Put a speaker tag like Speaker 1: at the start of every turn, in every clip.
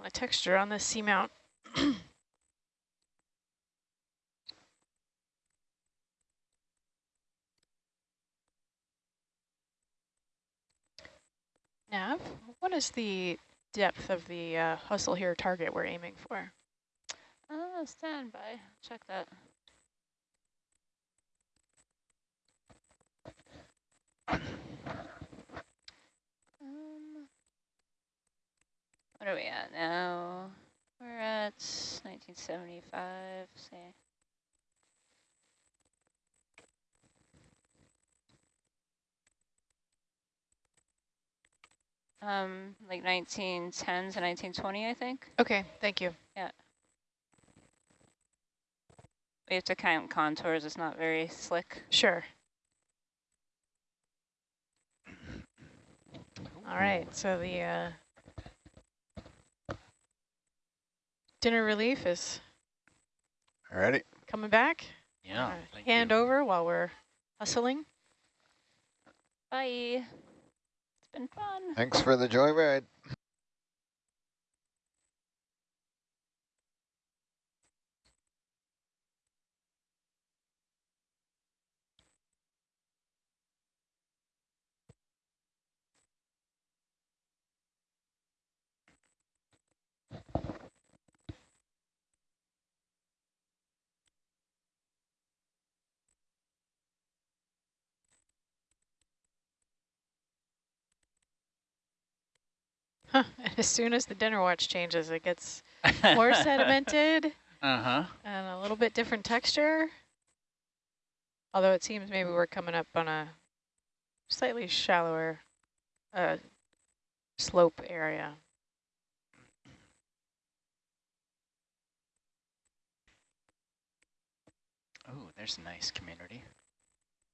Speaker 1: on the texture on this seamount. Nav, what is the depth of the uh, hustle here target we're aiming for?
Speaker 2: Uh, stand by. Check that. What are we at now? We're at 1975, say. Um, like 1910s and 1920, I think.
Speaker 1: Okay, thank you.
Speaker 2: Yeah. We have to count contours. It's not very slick.
Speaker 1: Sure. All right, so the uh, dinner relief is
Speaker 3: Alrighty.
Speaker 1: coming back.
Speaker 4: Yeah.
Speaker 1: Uh,
Speaker 4: thank
Speaker 1: hand
Speaker 4: you.
Speaker 1: over while we're hustling.
Speaker 2: Bye. It's been fun.
Speaker 3: Thanks for the joyride.
Speaker 1: Huh. And as soon as the dinner watch changes, it gets more sedimented
Speaker 4: Uh-huh.
Speaker 1: and a little bit different texture. Although it seems maybe we're coming up on a slightly shallower uh, slope area.
Speaker 4: Oh, there's a nice community.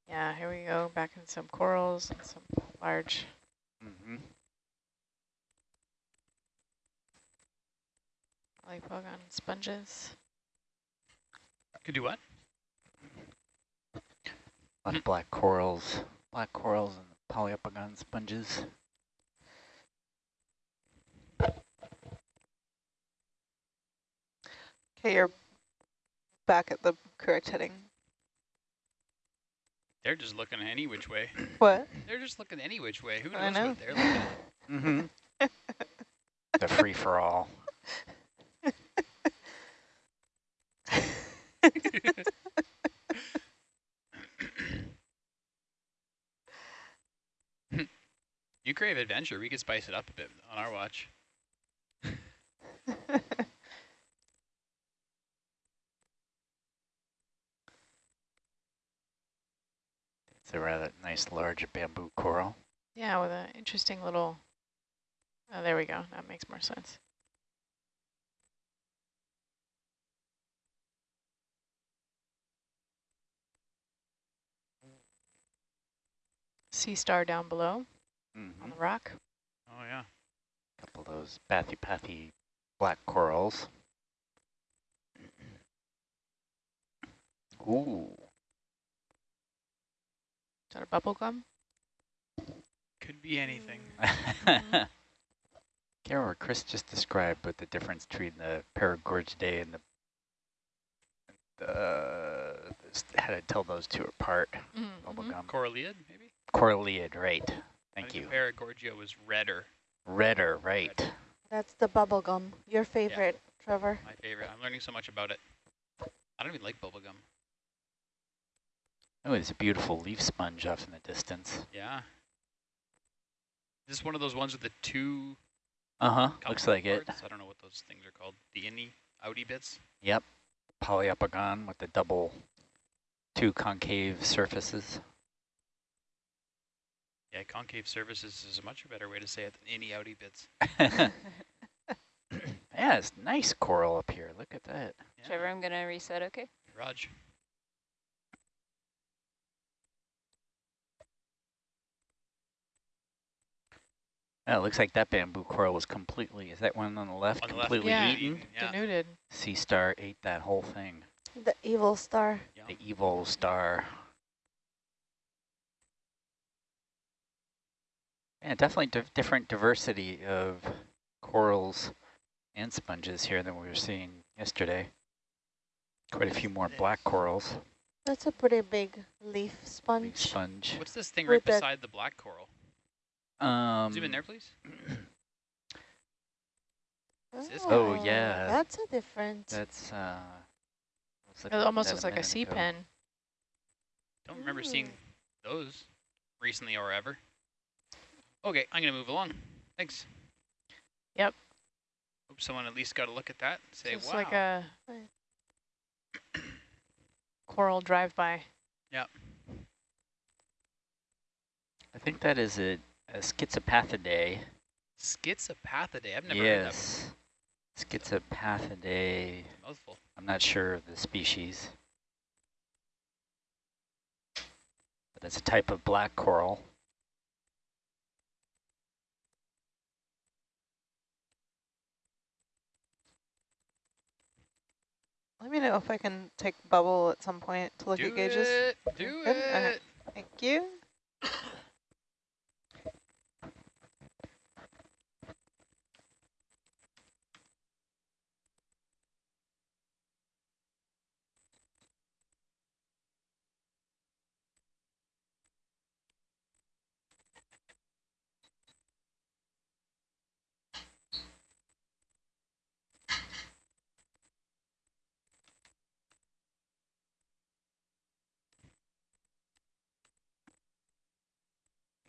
Speaker 1: Yeah, here we go, back in some corals and some large
Speaker 4: Mm-hmm.
Speaker 1: Poliopogon sponges.
Speaker 5: Could do what?
Speaker 4: A lot of black corals, black corals and Poliopogon sponges.
Speaker 6: Okay, you're back at the correct heading.
Speaker 5: They're just looking any which way.
Speaker 6: What?
Speaker 5: They're just looking any which way. Who knows
Speaker 6: know.
Speaker 5: what they're looking at?
Speaker 4: Mm-hmm. the free-for-all.
Speaker 5: You crave adventure. We could spice it up a bit on our watch.
Speaker 4: It's a rather nice large bamboo coral.
Speaker 1: Yeah, with an interesting little, oh, there we go. That makes more sense. Sea star down below
Speaker 4: Mm-hmm.
Speaker 1: on the rock.
Speaker 5: Oh, yeah.
Speaker 4: A couple of those bathy-pathy black corals. Ooh.
Speaker 1: Is that a bubble gum?
Speaker 5: Could be anything.
Speaker 4: Can't remember what Chris just described, but the difference between the Paragorgiidae and the, the how to tell those two apart.
Speaker 1: Mm
Speaker 4: Bubblegum.
Speaker 5: Coralliid, maybe?
Speaker 4: Coralliid, right.
Speaker 5: I
Speaker 4: Thank
Speaker 5: think
Speaker 4: you.
Speaker 5: the Paragorgia was redder.
Speaker 4: Redder, right.
Speaker 5: Redder.
Speaker 6: That's the bubble gum. Your favorite, Trevor.
Speaker 5: My favorite. I'm learning so much about it. I don't even like bubblegum.
Speaker 4: Oh, there's a beautiful leaf sponge off in the distance.
Speaker 5: Yeah. This Is this one of those ones with the two
Speaker 4: Uh-huh, looks
Speaker 5: compound
Speaker 4: like it.
Speaker 5: I don't know what those things are called. The innie, outie bits?
Speaker 4: Yep, Poliopogon with the double two concave surfaces.
Speaker 5: Yeah, concave surfaces is a much better way to say it than any outie bits.
Speaker 4: yeah, it's nice coral up here. Look at that.
Speaker 5: Yeah.
Speaker 2: Trevor, I'm going to reset, okay?
Speaker 5: Raj.
Speaker 4: Oh, it looks like that bamboo coral was completely, is that one on the left
Speaker 5: On the left,
Speaker 4: completely
Speaker 1: Yeah.
Speaker 4: eaten?
Speaker 5: Yeah.
Speaker 1: Denuded.
Speaker 4: Sea star ate that whole thing.
Speaker 6: The evil star.
Speaker 5: yeah.
Speaker 4: The evil star. Yeah, definitely di different diversity of corals and sponges here than we were seeing yesterday. Quite a few more black corals,
Speaker 7: That's a pretty big leaf
Speaker 4: big
Speaker 7: sponge.
Speaker 4: sponge.
Speaker 5: What's this thing right
Speaker 7: that-
Speaker 5: beside the black coral?
Speaker 4: Um,
Speaker 5: Zoom in there, please.
Speaker 4: Oh,
Speaker 7: Oh,
Speaker 4: yeah.
Speaker 7: That's a different.
Speaker 4: That's, uh... was
Speaker 1: It almost looks like a sea
Speaker 4: ago.
Speaker 1: pen.
Speaker 5: Don't remember seeing those recently or ever. Okay, I'm gonna move along. Thanks.
Speaker 1: Yep.
Speaker 5: Hope someone at least got a look at that. and Say,
Speaker 1: Just
Speaker 5: wow.
Speaker 1: like a coral drive-by.
Speaker 5: Yep.
Speaker 4: I think that is a, a schizopathidae.
Speaker 5: Schizopathidae. I've never heard that.
Speaker 4: Yes. Schizopathidae.
Speaker 5: Mouthful.
Speaker 4: I'm not sure of the species. But it's a type of black coral.
Speaker 6: Let me know if I can take bubble at some point to look
Speaker 5: Do
Speaker 6: at gauges.
Speaker 5: it. Do
Speaker 6: Good,
Speaker 5: it.
Speaker 6: Thank you.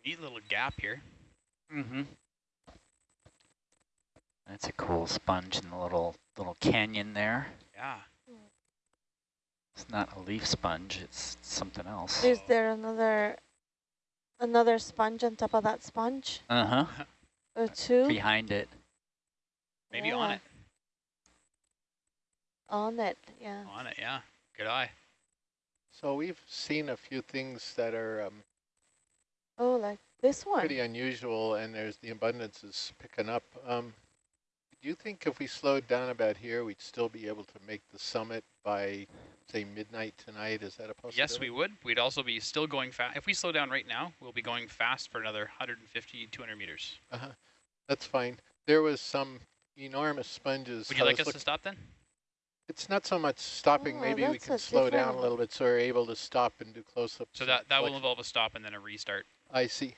Speaker 5: Neat little gap here.
Speaker 4: Mm-hmm. That's a cool sponge in the little little canyon there.
Speaker 5: Yeah.
Speaker 4: It's not a leaf sponge, it's something else.
Speaker 7: Is there another another sponge on top of that sponge?
Speaker 4: Uh-huh.
Speaker 7: Or two?
Speaker 4: Behind it.
Speaker 5: Maybe on it.
Speaker 7: On it, yeah.
Speaker 5: On it, yeah. Good eye.
Speaker 8: So we've seen a few things that are um,
Speaker 7: Oh, like this one.
Speaker 8: pretty unusual, and there's the abundance is picking up. Um, do you think if we slowed down about here, we'd still be able to make the summit by, say, midnight tonight? Is that a possibility?
Speaker 5: Yes, we would. We'd also be still going fast. If we slow down right now, we'll be going fast for another 150, 200 meters.
Speaker 8: Uh-huh. That's fine. There was some enormous sponges.
Speaker 5: Would you like us to stop then?
Speaker 8: It's not so much stopping.
Speaker 7: Oh,
Speaker 8: Maybe we can
Speaker 7: a
Speaker 8: slow down a little bit so we're able to stop and do close-ups.
Speaker 5: So that, that will involve a stop and then a restart.
Speaker 8: I see.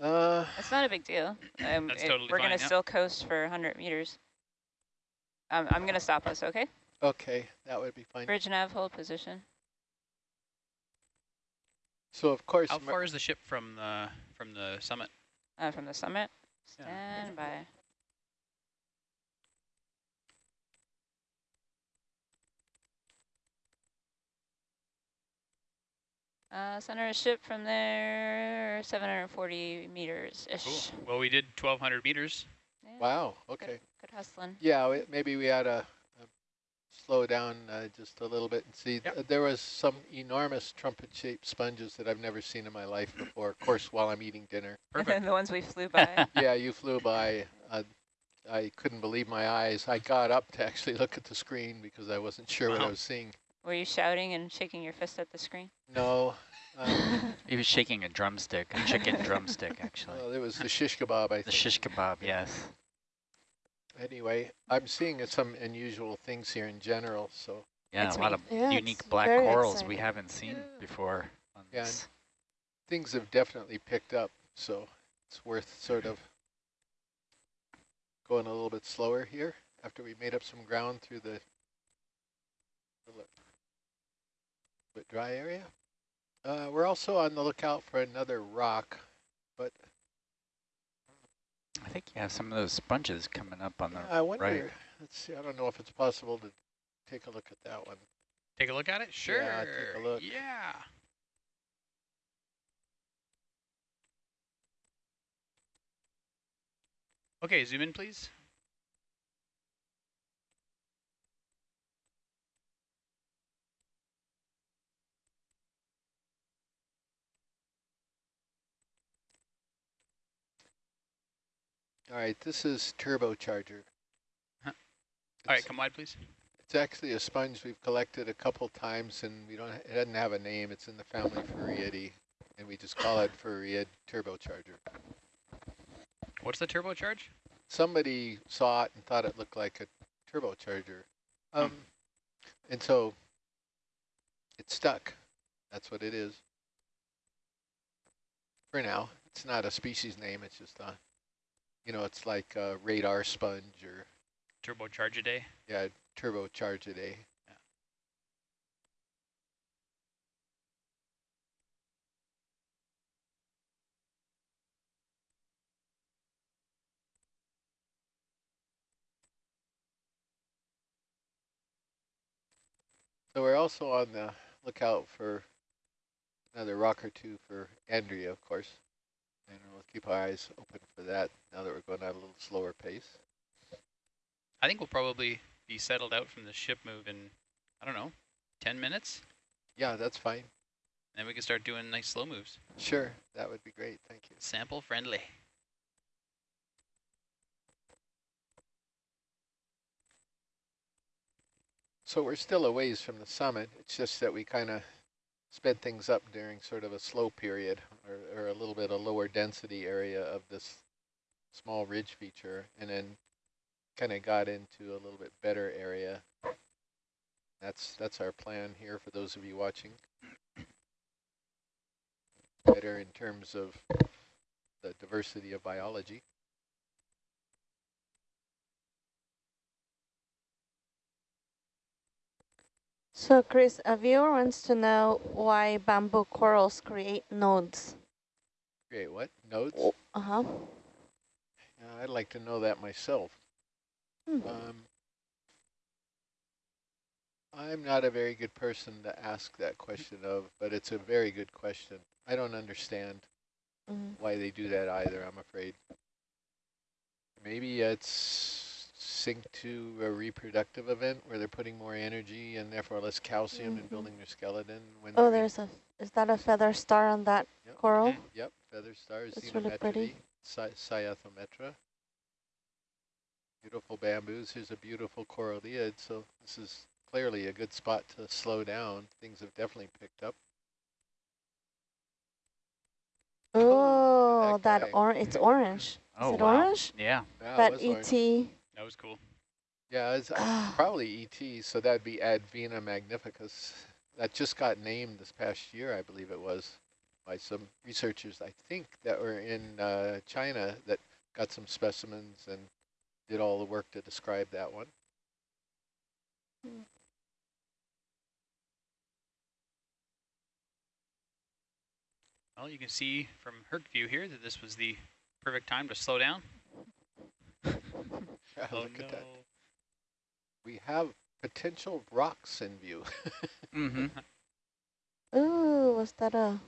Speaker 8: Uh,
Speaker 2: It's not a big deal. Um,
Speaker 5: That's
Speaker 2: it-
Speaker 5: totally
Speaker 2: we're gonna
Speaker 5: yeah.
Speaker 2: still coast for 100 meters. Um, I'm gonna stop us, okay?
Speaker 8: okay, that would be fine.
Speaker 2: Bridge nav, hold position.
Speaker 8: So of course,
Speaker 5: How far is the ship from the from the summit?
Speaker 2: Uh, from the summit.
Speaker 5: Yeah.
Speaker 2: Stand by. Uh, center of ship from there, 740 meters-ish.
Speaker 5: Cool. Well, we did 1,200 meters.
Speaker 2: Yeah,
Speaker 8: wow. Okay.
Speaker 2: Good hustling.
Speaker 8: Yeah, we- maybe we ought to uh, slow down uh, just a little bit and see.
Speaker 5: Yep.
Speaker 8: Uh, there was some enormous trumpet-shaped sponges that I've never seen in my life before. Of course, while I'm eating dinner.
Speaker 5: Perfect.
Speaker 2: the ones we flew by.
Speaker 8: Yeah, you flew by. Uh, I couldn't believe my eyes. I got up to actually look at the screen because I wasn't sure what I was seeing.
Speaker 2: Were you shouting and shaking your fist at the screen?
Speaker 8: No. Um,
Speaker 4: He was shaking a drumstick, a chicken drumstick, actually.
Speaker 8: well, it was the shish kebab, I
Speaker 4: The
Speaker 8: think.
Speaker 4: shish kebab, yes.
Speaker 8: Anyway, I'm seeing some unusual things here in general, so
Speaker 4: Yeah,
Speaker 2: It's
Speaker 4: a lot
Speaker 2: me.
Speaker 4: of
Speaker 7: Yeah,
Speaker 4: unique black
Speaker 7: very
Speaker 4: corals we haven't seen
Speaker 8: Yeah.
Speaker 4: before. On
Speaker 8: Yeah,
Speaker 4: this.
Speaker 8: things have definitely picked up, so it's worth sort of going a little bit slower here after we made up some ground through the the li- bit dry area. Uh, we're also on the lookout for another rock, but
Speaker 4: I think you have some of those sponges coming up on the
Speaker 8: I wonder,
Speaker 4: right.
Speaker 8: let's see, I don't know if it's possible to take a look at that one.
Speaker 5: Take a look at it? Sure.
Speaker 8: Yeah, take a look.
Speaker 5: Yeah. Okay, zoom in, please.
Speaker 8: All right, this is turbocharger.
Speaker 5: Huh. All right, come wide, please.
Speaker 8: It's actually a sponge we've collected a couple times, and we don't. It doesn't have a name. It's in the family Farreidae, and we just call it Farreid turbocharger.
Speaker 5: What's the turbocharge?
Speaker 8: somebody saw it and thought it looked like a turbocharger. Um, and so it stuck. That's what it is. For now, it's not a species name. It's just a, you know, it's like a radar sponge or
Speaker 5: Turbocharge a day.
Speaker 8: yeah, turbocharge a day. So we're also on the lookout for another rock or two for Andrea, of course. We'll keep our eyes open for that now that we're going at a little slower pace.
Speaker 5: I think we'll probably be settled out from the ship move in, I don't know, 10 minutes.
Speaker 8: Yeah, that's fine.
Speaker 5: Then we can start doing nice slow moves.
Speaker 8: Sure, that would be great. Thank you.
Speaker 5: Sample friendly.
Speaker 8: So we're still a ways from the summit. It's just that we kind of sped things up during sort of a slow period or, or a little bit of lower density area of this small ridge feature and then kind of got into a little bit better area. That's that's our plan here for those of you watching. Better in terms of the diversity of biology.
Speaker 7: So Chris, a viewer wants to know why bamboo corals create nodes.
Speaker 8: Great, what? Notes?
Speaker 7: Uh-huh.
Speaker 8: Yeah, I'd like to know that myself.
Speaker 7: Hmm.
Speaker 8: Um, I'm not a very good person to ask that question of, but it's a very good question. I don't understand
Speaker 7: Mm.
Speaker 8: why they do that either, I'm afraid. Maybe it's synced to a reproductive event where they're putting more energy and therefore less calcium in
Speaker 7: Mhm.
Speaker 8: building their skeleton. When
Speaker 7: Oh,
Speaker 8: they're in-
Speaker 7: there's a, is that a feather star on that
Speaker 8: Yep.
Speaker 7: coral?
Speaker 5: Mhm.
Speaker 8: Yep, feather stars,
Speaker 7: That's really pretty.
Speaker 8: Cy Cyathometra. Beautiful bamboos. Here's a beautiful coralliid. So this is clearly a good spot to slow down. Things have definitely picked up.
Speaker 7: Oh,
Speaker 8: that
Speaker 7: that
Speaker 8: guy.
Speaker 7: or it's orange.
Speaker 4: Oh,
Speaker 7: is it
Speaker 4: wow.
Speaker 7: orange?
Speaker 4: Yeah.
Speaker 8: Yeah, it
Speaker 7: that
Speaker 8: was orange.
Speaker 7: ET.
Speaker 5: That was cool.
Speaker 8: Yeah, it's
Speaker 7: Ah.
Speaker 8: probably ET. So that'd be Advena magnificus. That just got named this past year, I believe it was, by some researchers, I think, that were in uh, China that got some specimens and did all the work to describe that one.
Speaker 5: Well, you can see from Herc view here that this was the perfect time to slow down.
Speaker 8: Yeah,
Speaker 5: oh
Speaker 8: look
Speaker 5: no.
Speaker 8: at that. We have potential rocks in view.
Speaker 4: Mm-hmm.
Speaker 7: Ooh, was that a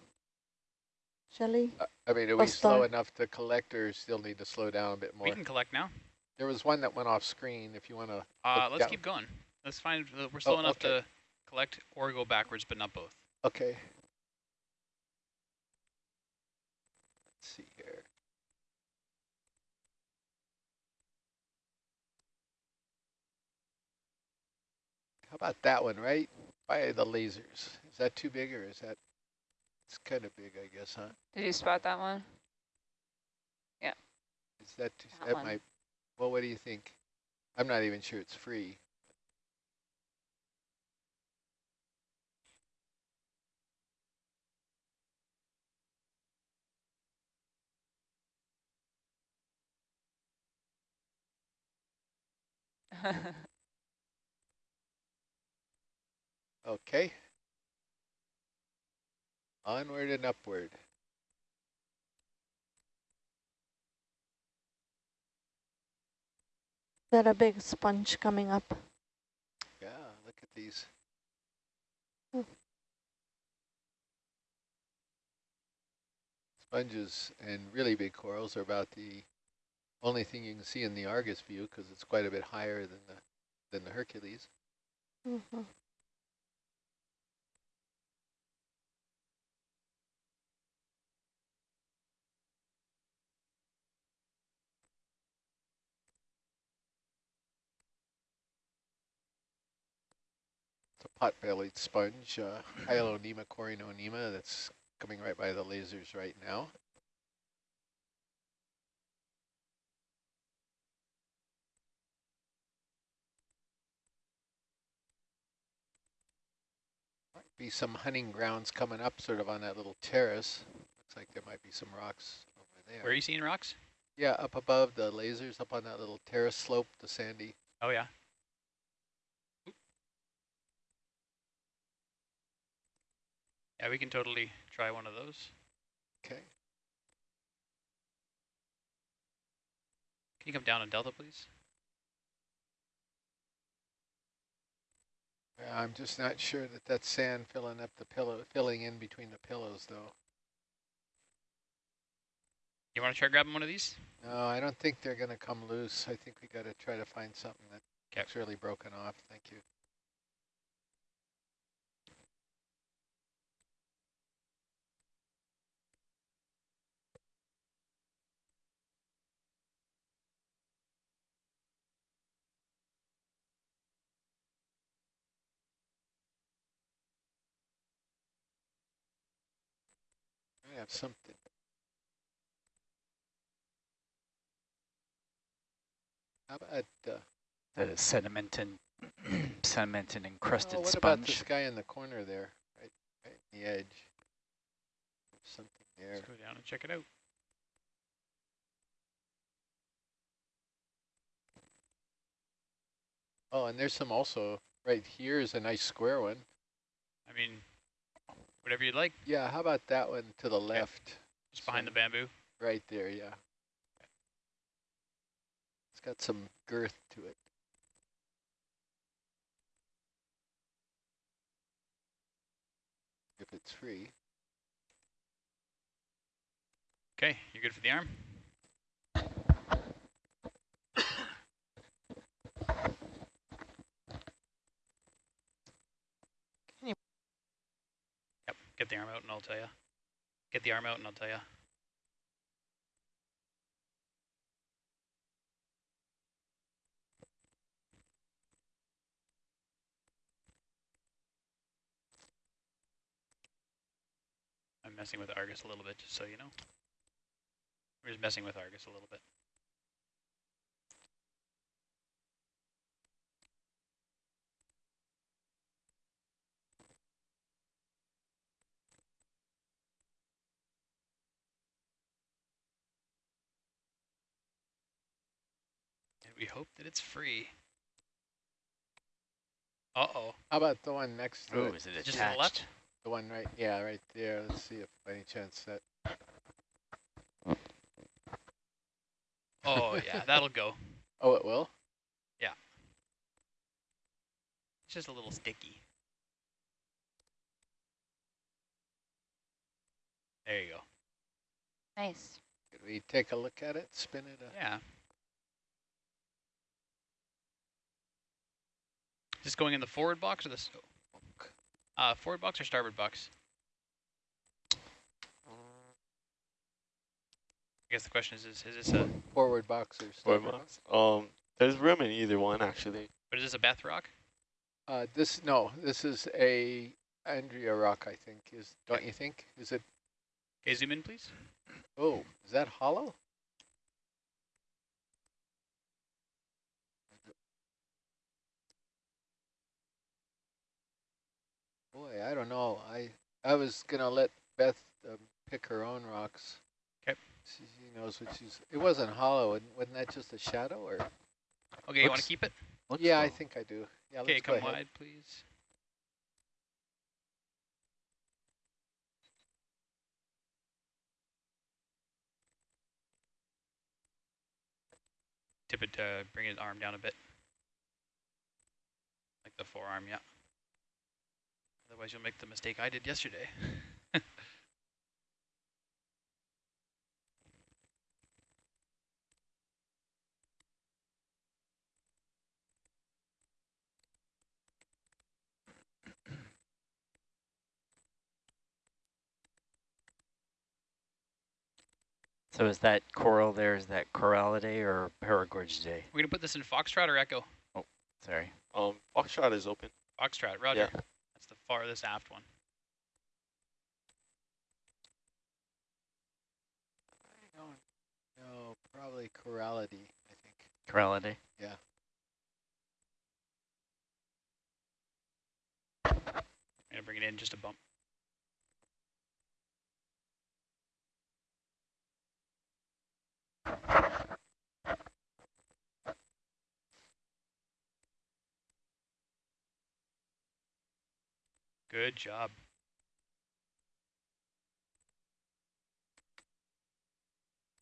Speaker 7: Shelly?
Speaker 8: Uh, I mean, are
Speaker 7: A
Speaker 8: we slow
Speaker 7: star.
Speaker 8: enough to collect or still need to slow down a bit more?
Speaker 5: We can collect now.
Speaker 8: There was one that went off screen if you want to.
Speaker 5: Uh, let's
Speaker 8: down.
Speaker 5: keep going. Let's find, uh, we're slow
Speaker 8: Oh,
Speaker 5: enough
Speaker 8: okay.
Speaker 5: to collect or go backwards, but not both.
Speaker 8: Okay. Let's see here. About that one, right? By the lasers. Is that too big or is that, it's kind of big, I guess, huh?
Speaker 2: Did you spot that one? Yeah.
Speaker 8: Is that, too,
Speaker 2: That
Speaker 8: that might, well, what do you think? I'm not even sure it's free. Okay. Onward and upward.
Speaker 7: That a big sponge coming up.
Speaker 8: Yeah, look at these.
Speaker 7: Hmm.
Speaker 8: Sponges and really big corals are about the only thing you can see in the Argus view because it's quite a bit higher than the than the Hercules.
Speaker 7: Mhm.
Speaker 8: It's pot-bellied sponge, uh, Hyalonema corynonema, that's coming right by the lasers right now. Might be some hunting grounds coming up sort of on that little terrace. Looks like there might be some rocks over there.
Speaker 5: Where are you seeing rocks?
Speaker 8: Yeah, up above the lasers, up on that little terrace slope, the sandy.
Speaker 5: Oh, yeah. Yeah, we can totally try one of those.
Speaker 8: Okay.
Speaker 5: Can you come down on Delta, please?
Speaker 8: Yeah, I'm just not sure that that's sand filling up the pillow, filling in between the pillows though.
Speaker 5: You want to try grabbing one of these?
Speaker 8: No, I don't think they're going to come loose. I think we got to try to find something that's really broken off. Thank you. I have something. How about, uh,
Speaker 4: The sediment and sediment and encrusted
Speaker 8: oh, what about this guy in the corner there, right, right in the edge? There's something there.
Speaker 5: Let's go down and check it out.
Speaker 8: Oh, and there's some also, right here is a nice square one.
Speaker 5: I mean, whatever you'd like,
Speaker 8: Yeah, how about that one to the left?
Speaker 5: just behind the bamboo.
Speaker 8: Right there, yeah. It's got some girth to it. If it's free.
Speaker 5: Okay, you good for the arm? Get the arm out and I'll tell you. Get the arm out and I'll tell you. I'm messing with Argus a little bit, just so you know. We're just messing with Argus a little bit. Hope that it's free. Uh-oh.
Speaker 8: How about the one next to
Speaker 4: Ooh,
Speaker 8: it?
Speaker 4: is it
Speaker 5: Just to the
Speaker 4: attached?
Speaker 5: left?
Speaker 8: The one right, yeah, right there. Let's see if by any chance that,
Speaker 5: Oh, yeah, that'll go.
Speaker 8: oh, it will? Yeah.
Speaker 5: It's just a little sticky. There you go.
Speaker 2: Nice.
Speaker 8: Could we take a look at it, spin it? Uh,
Speaker 5: Yeah. This going in the forward box or the uh, forward box or starboard box? I guess the question is, is, is this a,
Speaker 8: Forward boxers.
Speaker 9: Forward box. Um, there's room in either one actually.
Speaker 5: but is this a Beth rock?
Speaker 8: Uh, this, no, this is a Andrea rock, I think, is, don't you think? Is it,
Speaker 5: Okay, zoom in, please.
Speaker 8: oh, is that hollow? Boy, I don't know. I, I was gonna let Beth um, pick her own rocks.
Speaker 5: 'Kay.
Speaker 8: She, she knows what she's, it wasn't hollow, and wasn't that just a shadow, or?
Speaker 5: Okay, you want to keep it?
Speaker 4: Looks
Speaker 8: Yeah, I think I do. Yeah,
Speaker 5: Okay, come
Speaker 8: ahead.
Speaker 5: wide, please. Tip it, uh, bring his arm down a bit. Like the forearm, yeah. Otherwise you'll make the mistake I did yesterday.
Speaker 4: So is that coral there, is that Coralliidae or Paragorgiidae?
Speaker 5: We're gonna put this in Foxtrot or Echo?
Speaker 4: Oh, sorry.
Speaker 9: Um, Foxtrot is open.
Speaker 5: Foxtrot, roger. That's the farthest aft one.
Speaker 8: I don't know, probably Coralliidae, I think.
Speaker 4: Corality. Yeah.
Speaker 5: I'm gonna bring bring it in just a bump. Good job.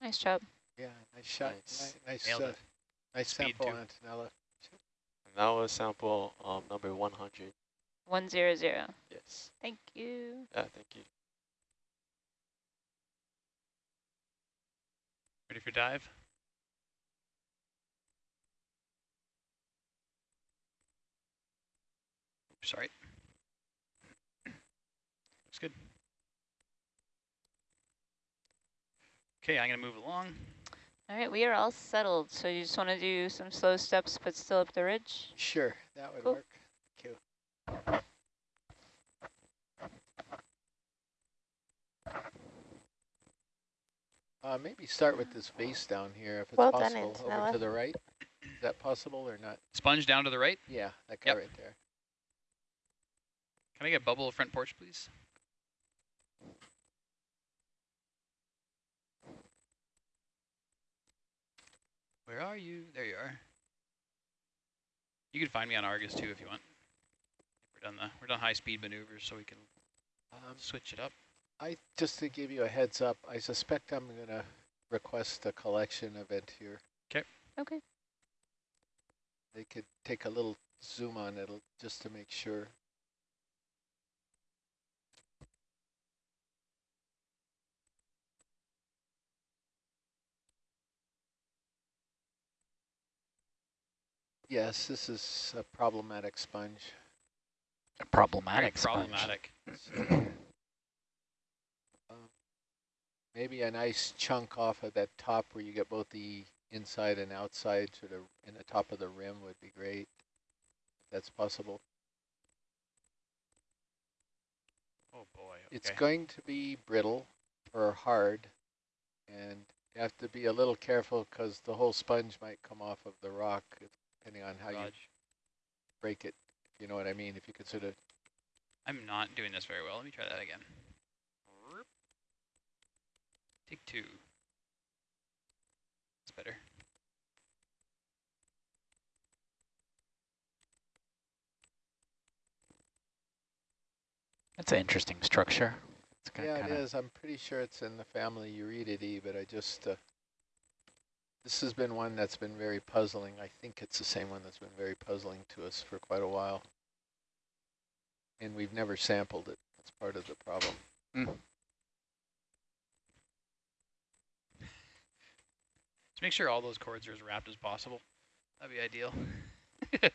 Speaker 2: Nice job.
Speaker 8: Yeah, nice shot.
Speaker 9: Nice.
Speaker 8: Ni- Nice, uh, nice sample,
Speaker 5: too.
Speaker 8: Antonella.
Speaker 9: And that was sample um, number 100.
Speaker 2: One zero zero.
Speaker 9: Yes.
Speaker 2: Thank you.
Speaker 9: Yeah, thank you.
Speaker 5: Ready for dive? Sorry. Looks good. Okay, I'm going to move along.
Speaker 2: All right, we are all settled. So you just want to do some slow steps, but still up the ridge?
Speaker 8: Sure, that would
Speaker 2: Cool.
Speaker 8: work. Thank you. Uh, maybe start with this base down here, if it's
Speaker 7: Well done,
Speaker 8: possible, over
Speaker 7: Antonella.
Speaker 8: to the right. Is that possible or not?
Speaker 5: Sponge down to the right.
Speaker 8: Yeah, that guy
Speaker 5: Yep.
Speaker 8: right there.
Speaker 5: Can I get bubble front porch, please? Where are you? There you are. You can find me on Argus too if you want. We're done the we're done high speed maneuvers, so we can
Speaker 8: Um,
Speaker 5: switch it up.
Speaker 8: I just to give you a heads up, I suspect I'm gonna request a collection event here.
Speaker 2: Okay. Okay.
Speaker 8: They could take a little zoom on it just to make sure. Yes, this is a problematic sponge.
Speaker 4: A
Speaker 5: Very
Speaker 4: problematic sponge.
Speaker 5: problematic.
Speaker 8: So, um, maybe a nice chunk off of that top where you get both the inside and outside sort of in the top of the rim would be great. If that's possible.
Speaker 5: Oh boy.
Speaker 8: It's going to be brittle or hard and you have to be a little careful because the whole sponge might come off of the rock depending on how you break it. if You know what I mean? If you consider
Speaker 5: I'm not doing this very well. Let me try that again. Take two. That's better.
Speaker 4: It's an interesting structure. It's
Speaker 8: Yeah, it
Speaker 4: kinda,
Speaker 8: is. I'm pretty sure it's in the family Euretidae, but I just, uh, this has been one that's been very puzzling. I think it's the same one that's been very puzzling to us for quite a while. And we've never sampled it. That's part of the problem. Hmm.
Speaker 5: Just make sure all those cords are as wrapped as possible. That'd be ideal.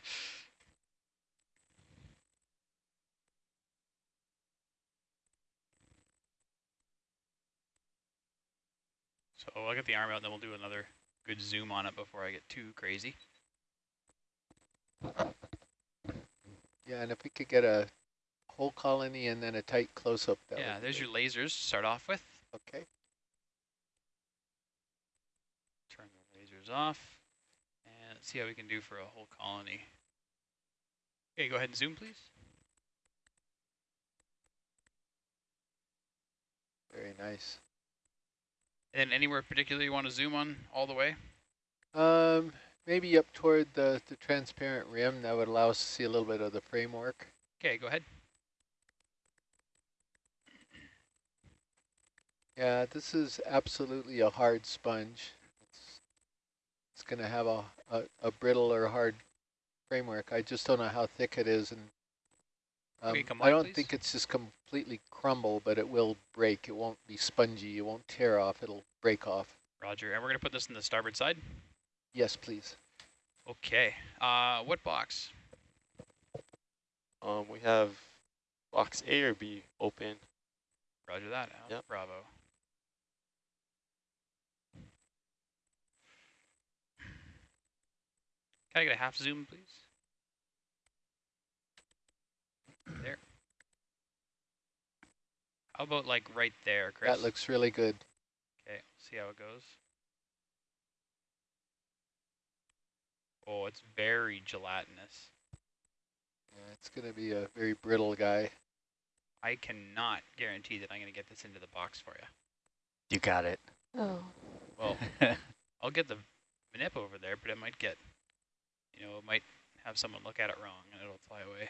Speaker 5: so I'll get the arm out and then we'll do another good zoom on it before I get too crazy.
Speaker 8: Yeah, and if we could get a whole colony and then a tight close-up.
Speaker 5: yeah, there's
Speaker 8: good.
Speaker 5: your lasers to start off with.
Speaker 8: Okay.
Speaker 5: Turn the lasers off and see how we can do for a whole colony. Okay, go ahead and zoom, please.
Speaker 8: Very nice.
Speaker 5: And anywhere particular you want to zoom on all the way?
Speaker 8: Um, maybe up toward the, the transparent rim. That would allow us to see a little bit of the framework.
Speaker 5: Okay, go ahead.
Speaker 8: Yeah, this is absolutely a hard sponge. It's, it's going to have a, a, a brittle or hard framework. I just don't know how thick it is. and um,
Speaker 5: Okay, come
Speaker 8: I don't
Speaker 5: please.
Speaker 8: think it's just completely crumble, but it will break. It won't be spongy. It won't tear off. It'll break off.
Speaker 5: Roger. And we're going to put this in the starboard side.
Speaker 8: Yes, please.
Speaker 5: Okay. Uh, what box?
Speaker 9: Um, we have box A or B open.
Speaker 5: Roger that. Al.
Speaker 9: Yep.
Speaker 5: Bravo. Can I get a half zoom, please? There. How about like right there, Chris?
Speaker 8: That looks really good.
Speaker 5: Okay, see how it goes. Oh, it's very gelatinous.
Speaker 8: Yeah, it's going to be a very brittle guy.
Speaker 5: I cannot guarantee that I'm going to get this into the box for you.
Speaker 4: You got it.
Speaker 7: Oh.
Speaker 5: Well, I'll get the manip over there, but it might get, you know, it might have someone look at it wrong and it'll fly away.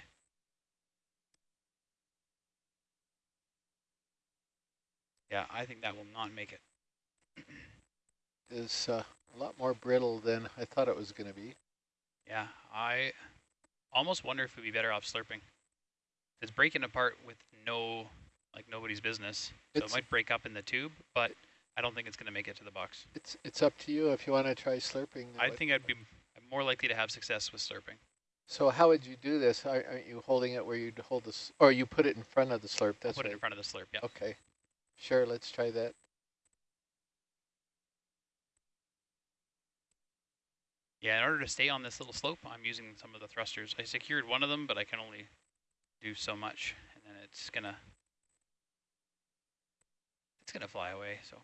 Speaker 5: Yeah, I think that will not make it. it.
Speaker 8: Is uh, a lot more brittle than I thought it was going to be.
Speaker 5: Yeah, I almost wonder if we'd be better off slurping. It's breaking apart with no, like nobody's business. So
Speaker 8: It's-
Speaker 5: it might break up in the tube, but I don't think it's going to make it to the box.
Speaker 8: It's it's up to you if you want to try slurping.
Speaker 5: I think I'd be more likely to have success with slurping.
Speaker 8: So how would you do this? Aren't you holding it where you'd hold this, or you put it in front of the slurp?
Speaker 5: I'll
Speaker 8: That's
Speaker 5: put it
Speaker 8: right.
Speaker 5: in front of the slurp, yeah.
Speaker 8: Okay, sure. Let's try that.
Speaker 5: Yeah, in order to stay on this little slope, I'm using some of the thrusters. I secured one of them, but I can only do so much, and then it's gonna it's gonna fly away. So,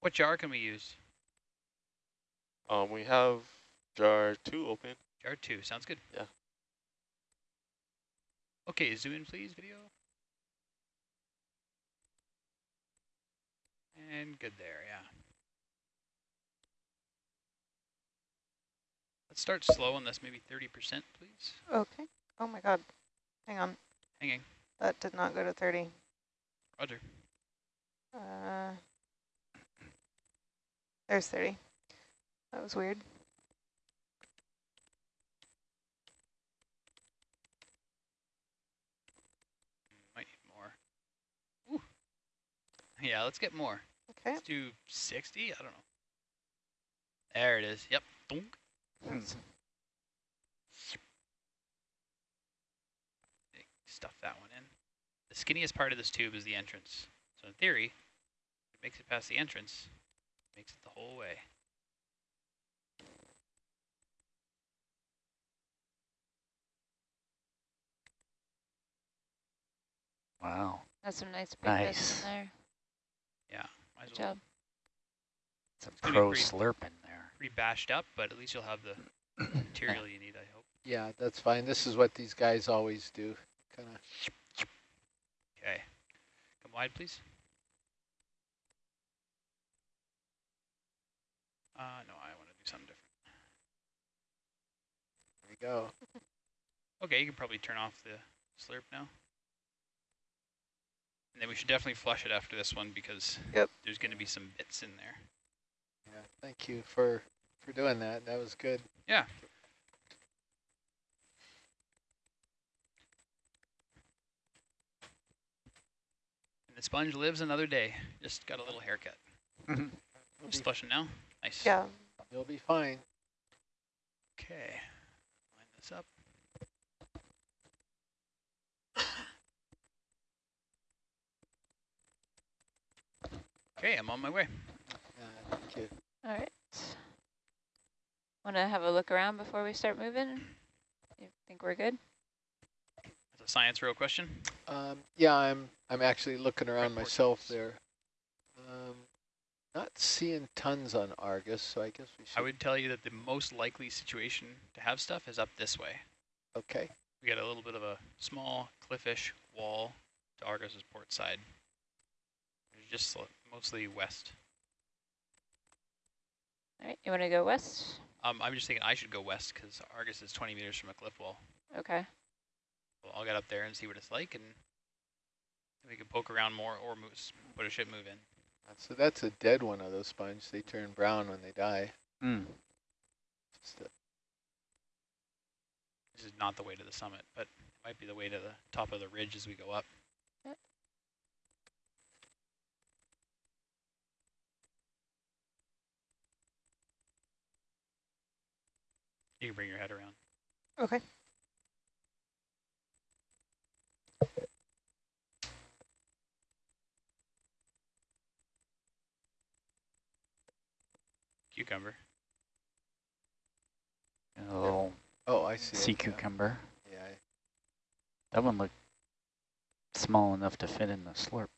Speaker 5: what jar can we use?
Speaker 9: Um, we have jar two open.
Speaker 5: Jar two sounds good.
Speaker 9: Yeah.
Speaker 5: Okay, zoom in, please, video. And good there, yeah. Let's start slow on this, maybe 30%, please.
Speaker 6: Okay. Oh my god. Hang on.
Speaker 5: Hanging.
Speaker 6: That did not go to 30.
Speaker 5: Roger.
Speaker 6: Uh, there's 30. That was weird.
Speaker 5: Might need more. Ooh. Yeah, let's get more.
Speaker 6: Okay.
Speaker 5: Let's do 60? I don't know. There it is. Yep.
Speaker 6: That's-
Speaker 5: Stuff that one in. The skinniest part of this tube is the entrance. So in theory, it makes it past the entrance, it makes it the whole way.
Speaker 4: Wow.
Speaker 2: That's some nice big
Speaker 4: Nice.
Speaker 2: in there.
Speaker 5: Might as
Speaker 2: Good
Speaker 5: well
Speaker 2: job.
Speaker 4: Some
Speaker 5: gonna
Speaker 4: pro
Speaker 5: pretty-
Speaker 4: slurping there.
Speaker 5: pretty bashed up, but at least you'll have the material you need, I hope.
Speaker 8: Yeah, that's fine. This is what these guys always do. Kind of.
Speaker 5: Okay. Come wide, please. Uh, no, I want to do something different.
Speaker 8: There we go.
Speaker 5: Okay, you can probably turn off the slurp now. And then we should definitely flush it after this one because
Speaker 6: Yep.
Speaker 5: there's going to be some bits in there.
Speaker 8: Yeah, thank you for for doing that. That was good.
Speaker 5: Yeah. And the sponge lives another day. Just got a little haircut. Just flushing now. Nice.
Speaker 6: Yeah.
Speaker 8: you'll be fine.
Speaker 5: Okay. Line this up. Okay, I'm on my way.
Speaker 8: Uh, thank you.
Speaker 2: All right. Want to have a look around before we start moving? You think we're good?
Speaker 5: That's a science real question.
Speaker 8: Um, yeah, I'm I'm actually looking around
Speaker 5: Report
Speaker 8: myself
Speaker 5: notes.
Speaker 8: there. Um, not seeing tons on Argus, so I guess we should.
Speaker 5: I would tell you that the most likely situation to have stuff is up this way.
Speaker 8: Okay.
Speaker 5: We got a little bit of a small cliffish wall to Argus's port side. It's just sl- mostly west.
Speaker 2: All right. You want to go west?
Speaker 5: Um, I'm just thinking I should go west because Argus is 20 meters from a cliff wall.
Speaker 2: Okay.
Speaker 5: So I'll get up there and see what it's like, and we can poke around more or move, put a ship move in.
Speaker 8: So that's a dead one of those sponges. They turn brown when they die.
Speaker 4: Mm.
Speaker 8: Just a-
Speaker 5: This is not the way to the summit, but it might be the way to the top of the ridge as we go up. You can bring your head around.
Speaker 6: Okay.
Speaker 5: Cucumber.
Speaker 4: A little
Speaker 8: oh, I see.
Speaker 4: sea
Speaker 8: it,
Speaker 4: cucumber.
Speaker 8: Yeah. I-
Speaker 4: That one looked small enough to fit in the slurp.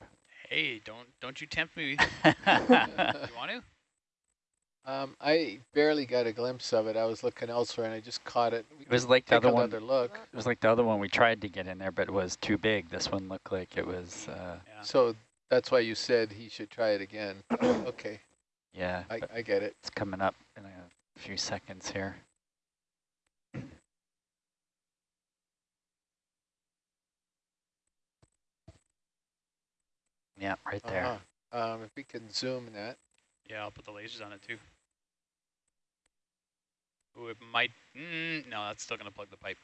Speaker 5: Hey, don't don't you tempt me. you want to?
Speaker 8: Um, I barely got a glimpse of it. I was looking elsewhere and I just caught it. We
Speaker 4: It was like the other one.
Speaker 8: look.
Speaker 4: It was like the other one we tried to get in there, but it was too big. This one looked like it was, uh,
Speaker 5: Yeah.
Speaker 8: So that's why you said he should try it again. okay,
Speaker 4: yeah,
Speaker 8: I, I get it.
Speaker 4: it's coming up in a few seconds here. Yeah, right there.
Speaker 8: Uh-huh. Um, if we can zoom that.
Speaker 5: Yeah, I'll put the lasers on it too. Ooh, it might, mm, no, that's still gonna plug the pipe.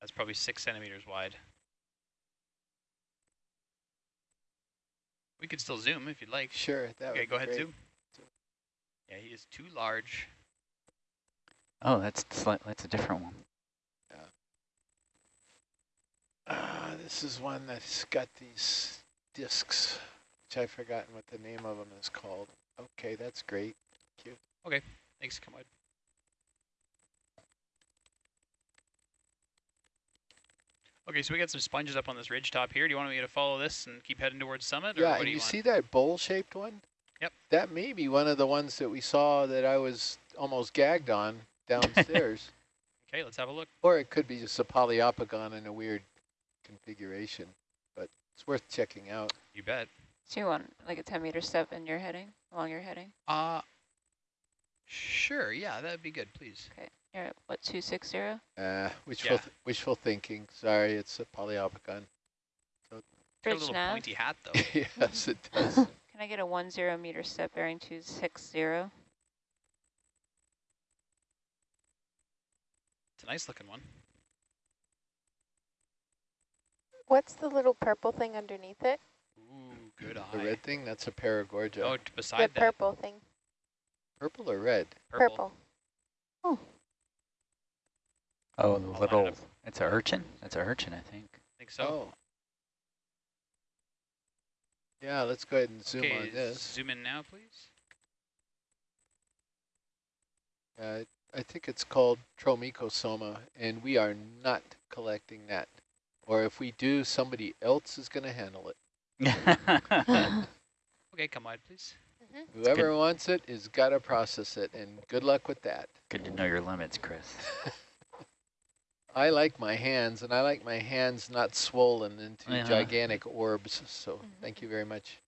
Speaker 5: That's probably six centimeters wide. We could still zoom if you'd like.
Speaker 8: Sure, that
Speaker 5: Okay,
Speaker 8: would
Speaker 5: go
Speaker 8: be
Speaker 5: ahead,
Speaker 8: great.
Speaker 5: zoom. Yeah, he is too large.
Speaker 4: Oh, that's sli- that's a different one.
Speaker 8: Uh, this is one that's got these discs, which I've forgotten what the name of them is called. Okay, that's great. Cute.
Speaker 5: Okay, thanks, come Okay, so we got some sponges up on this ridge top here. Do you want me to follow this and keep heading towards summit? Or
Speaker 8: Yeah,
Speaker 5: what
Speaker 8: and
Speaker 5: do
Speaker 8: you,
Speaker 5: you, want?
Speaker 8: see that bowl-shaped one?
Speaker 5: Yep.
Speaker 8: That may be one of the ones that we saw that I was almost gagged on downstairs.
Speaker 5: Okay, let's have a look.
Speaker 8: or it could be just a Poliopogon in a weird configuration, but it's worth checking out.
Speaker 5: You bet.
Speaker 2: So you want like a 10 meter step in your heading, along your heading?
Speaker 5: Uh, sure, yeah, that'd be good, please.
Speaker 2: Okay. You're at what, 260?
Speaker 8: Uh, wishful,
Speaker 5: Yeah.
Speaker 8: th wishful thinking. Sorry, it's a Poliopogon.
Speaker 5: Got a little
Speaker 2: nav.
Speaker 5: pointy hat, though.
Speaker 8: yes, it does.
Speaker 2: Can I get a 10 meter step bearing 260?
Speaker 5: It's a nice looking one.
Speaker 6: What's the little purple thing underneath it?
Speaker 5: Ooh, good eye.
Speaker 8: the red thing, that's a paragorgia.
Speaker 5: Oh, t-
Speaker 6: The
Speaker 5: beside that,
Speaker 6: purple thing.
Speaker 8: Purple or red?
Speaker 5: purple.
Speaker 6: Purple.
Speaker 4: Oh, the
Speaker 5: I'll line it
Speaker 4: little,
Speaker 5: up.
Speaker 4: it's a urchin? It's a urchin, I think.
Speaker 5: I think so.
Speaker 8: Oh. Yeah, let's go ahead and zoom
Speaker 5: okay,
Speaker 8: on this.
Speaker 5: zoom in now, please.
Speaker 8: Uh, I think it's called Tromikosoma, and we are not collecting that. Or if we do, somebody else is going to handle it.
Speaker 5: Okay, come on, please.
Speaker 8: Whoever wants it is got to process it, and good luck with that.
Speaker 4: Good to know your limits, Chris.
Speaker 8: I like my hands, and I like my hands not swollen into
Speaker 4: Yeah.
Speaker 8: gigantic orbs, so thank you very much.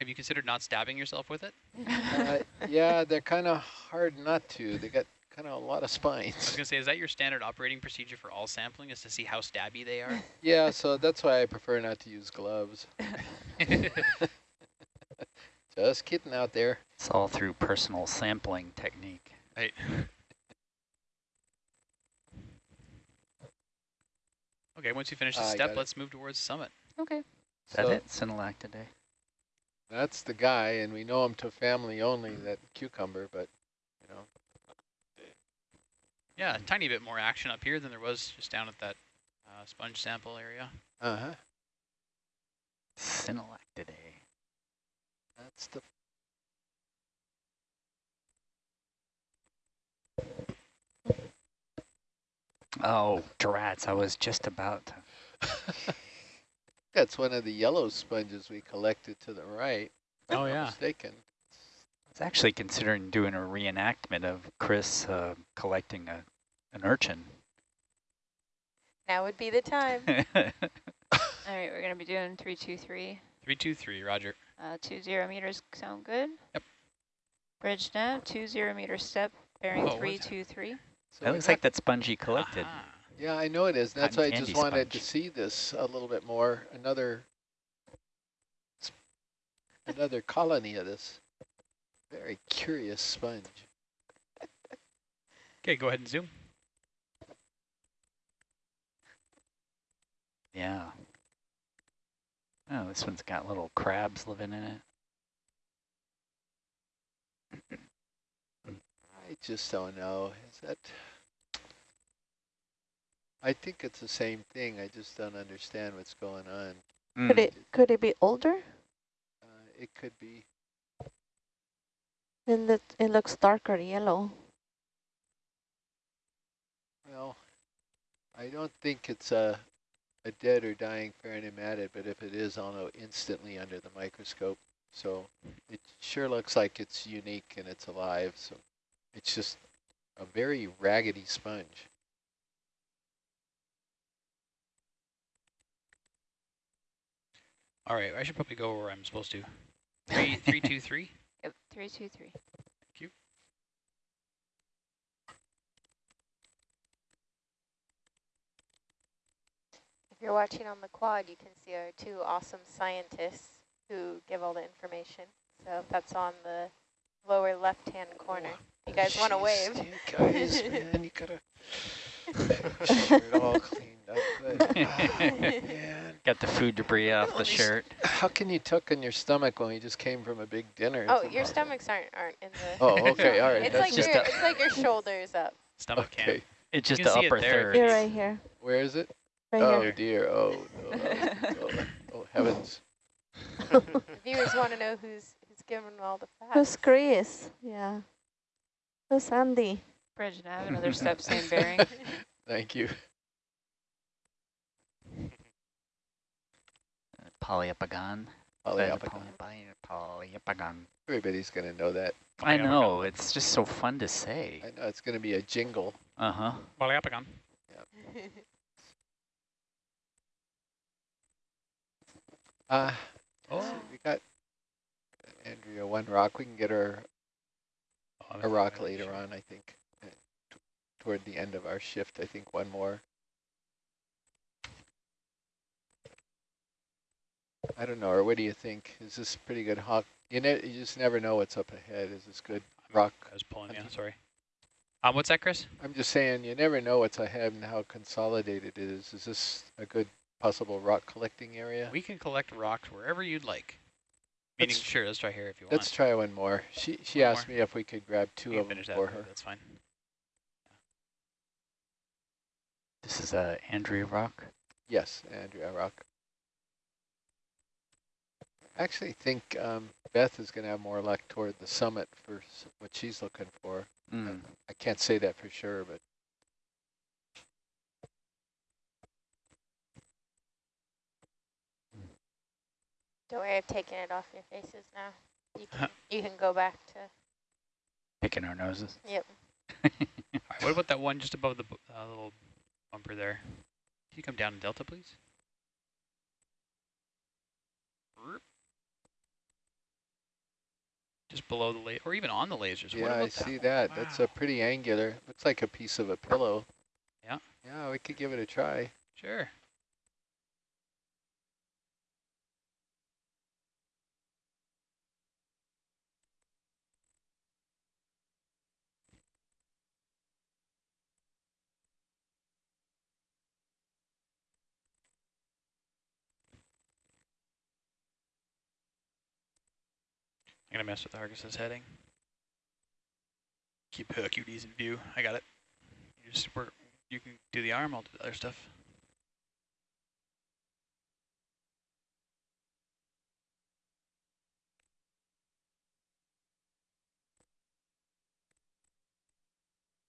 Speaker 5: Have you considered not stabbing yourself with it?
Speaker 8: Uh, yeah, they're kind of hard not to. They got kind of a lot of spines.
Speaker 5: I was gonna say, is that your standard operating procedure for all sampling, is to see how stabby they are?
Speaker 8: Yeah, so that's why I prefer not to use gloves. Just kidding out there.
Speaker 4: It's all through personal sampling technique.
Speaker 5: right. Okay, once you finish the
Speaker 8: I got
Speaker 5: step, let's move towards summit.
Speaker 2: Okay.
Speaker 4: Is that
Speaker 8: So
Speaker 4: it? Synallactidae?
Speaker 8: That's the guy, and we know him to family only, that cucumber, but, you know.
Speaker 5: Yeah, a tiny bit more action up here than there was just down at that uh, sponge sample area.
Speaker 8: Uh-huh.
Speaker 4: Synallactidae.
Speaker 8: That's the
Speaker 4: Oh, drats, I was just about to.
Speaker 8: That's one of the yellow sponges we collected to the right. if I'm
Speaker 5: Oh, yeah.
Speaker 8: Mistaken.
Speaker 4: I was actually considering doing a reenactment of Chris uh, collecting a an urchin.
Speaker 6: Now would be the time.
Speaker 2: All right, we're going to be doing 323.
Speaker 5: 323, roger.
Speaker 2: Uh, 20 meters sound good?
Speaker 5: Yep.
Speaker 2: Bridge now, 20 meter step bearing
Speaker 5: Oh,
Speaker 2: 323.
Speaker 8: So
Speaker 4: that looks like that sponge he collected.
Speaker 5: Aha.
Speaker 8: Yeah, I know it is. and That's why I just
Speaker 4: candy
Speaker 8: wanted to see this a little bit more. Another, another colony of this very curious sponge.
Speaker 5: Okay, go ahead and zoom.
Speaker 4: Yeah. Oh, this one's got little crabs living in it.
Speaker 8: I just don't know. Is that? I think it's the same thing. I just don't understand what's going on.
Speaker 7: Could
Speaker 4: Mm.
Speaker 7: it could it be older?
Speaker 8: Uh, it could be.
Speaker 7: And it it looks darker yellow.
Speaker 8: Well, I don't think it's a a dead or dying farnematid, but if it is, I'll know instantly under the microscope. So it sure looks like it's unique and it's alive. So it's just a very raggedy sponge.
Speaker 5: All right, I should probably go where I'm supposed to. Three, three, two, three.
Speaker 2: Yep, three, two, three.
Speaker 5: Thank you.
Speaker 10: If you're watching on the quad, you can see our two awesome scientists who give all the information. So that's on the lower left-hand corner. You guys want to wave?
Speaker 8: You guys, man, you gotta shirt all cleaned up good. Ah, man,
Speaker 4: Got the food debris off the shirt.
Speaker 8: how can you tuck in your stomach when you just came from a big dinner?
Speaker 10: Oh, your
Speaker 8: impossible.
Speaker 10: stomachs aren't aren't in the.
Speaker 8: Oh, okay, all right.
Speaker 10: It's like
Speaker 4: just
Speaker 10: your it's like your shoulders up.
Speaker 5: Stomach
Speaker 8: okay.
Speaker 5: cam.
Speaker 4: It's just
Speaker 5: can
Speaker 4: the
Speaker 5: see it
Speaker 4: upper
Speaker 5: there.
Speaker 4: third.
Speaker 7: You're right here.
Speaker 8: Where is it?
Speaker 7: Right
Speaker 8: oh
Speaker 7: here.
Speaker 8: dear. Oh, no. oh, oh heavens.
Speaker 10: Viewers want to know who's who's giving all the facts.
Speaker 7: Who's Chris? Yeah. Who's Andy?
Speaker 2: Bridge nav, another step, same bearing.
Speaker 8: Thank you.
Speaker 4: Poliopogon.
Speaker 8: Poliopogon.
Speaker 4: Poliopogon.
Speaker 8: Everybody's gonna know that.
Speaker 4: I know, it's just so fun to say.
Speaker 8: I know it's gonna be a jingle.
Speaker 4: Uh-huh.
Speaker 5: Poliopogon.
Speaker 8: Uh,
Speaker 5: Oh.
Speaker 8: so we got Andrea one rock. We can get her a rock later on, I think. uh, Toward the end of our shift, I think one more. I don't know, or what do you think? Is this pretty good hawk? You know, you just never know what's up ahead. Is this good rock?
Speaker 5: I was pulling you. Sorry. Um, what's that, Chris?
Speaker 8: I'm just saying, you never know what's ahead and how consolidated it is. Is this a good possible rock collecting area?
Speaker 5: We can collect rocks wherever you'd like. Meaning,
Speaker 8: Let's-
Speaker 5: sure, let's try here if you want.
Speaker 8: Let's try one more. She she
Speaker 5: One
Speaker 8: asked
Speaker 5: more.
Speaker 8: me if we could grab two of them for her.
Speaker 5: That's fine.
Speaker 4: This is uh, Andrea Rock.
Speaker 8: Yes, Andrea Rock. I actually think um, Beth is going to have more luck toward the summit for what she's looking for.
Speaker 4: Mm.
Speaker 8: I can't say that for sure, but
Speaker 10: Don't worry, I've taken it off your faces now. You can you can go back to.
Speaker 4: Picking our noses.
Speaker 10: Yep.
Speaker 5: All right, what about that one just above the uh, little bumper there? Can you come down to Delta, please? Just below the laser, or even on the lasers. what
Speaker 8: yeah,
Speaker 5: about
Speaker 8: I see
Speaker 5: one?
Speaker 8: that. That's a pretty angular. Looks like a piece of a pillow.
Speaker 5: Yeah.
Speaker 8: Yeah, we could give it a try.
Speaker 5: Sure. I'm gonna mess with Argus's heading. Keep uh, QDs in view. I got it. You just work. You can do the arm. I'll do the other stuff.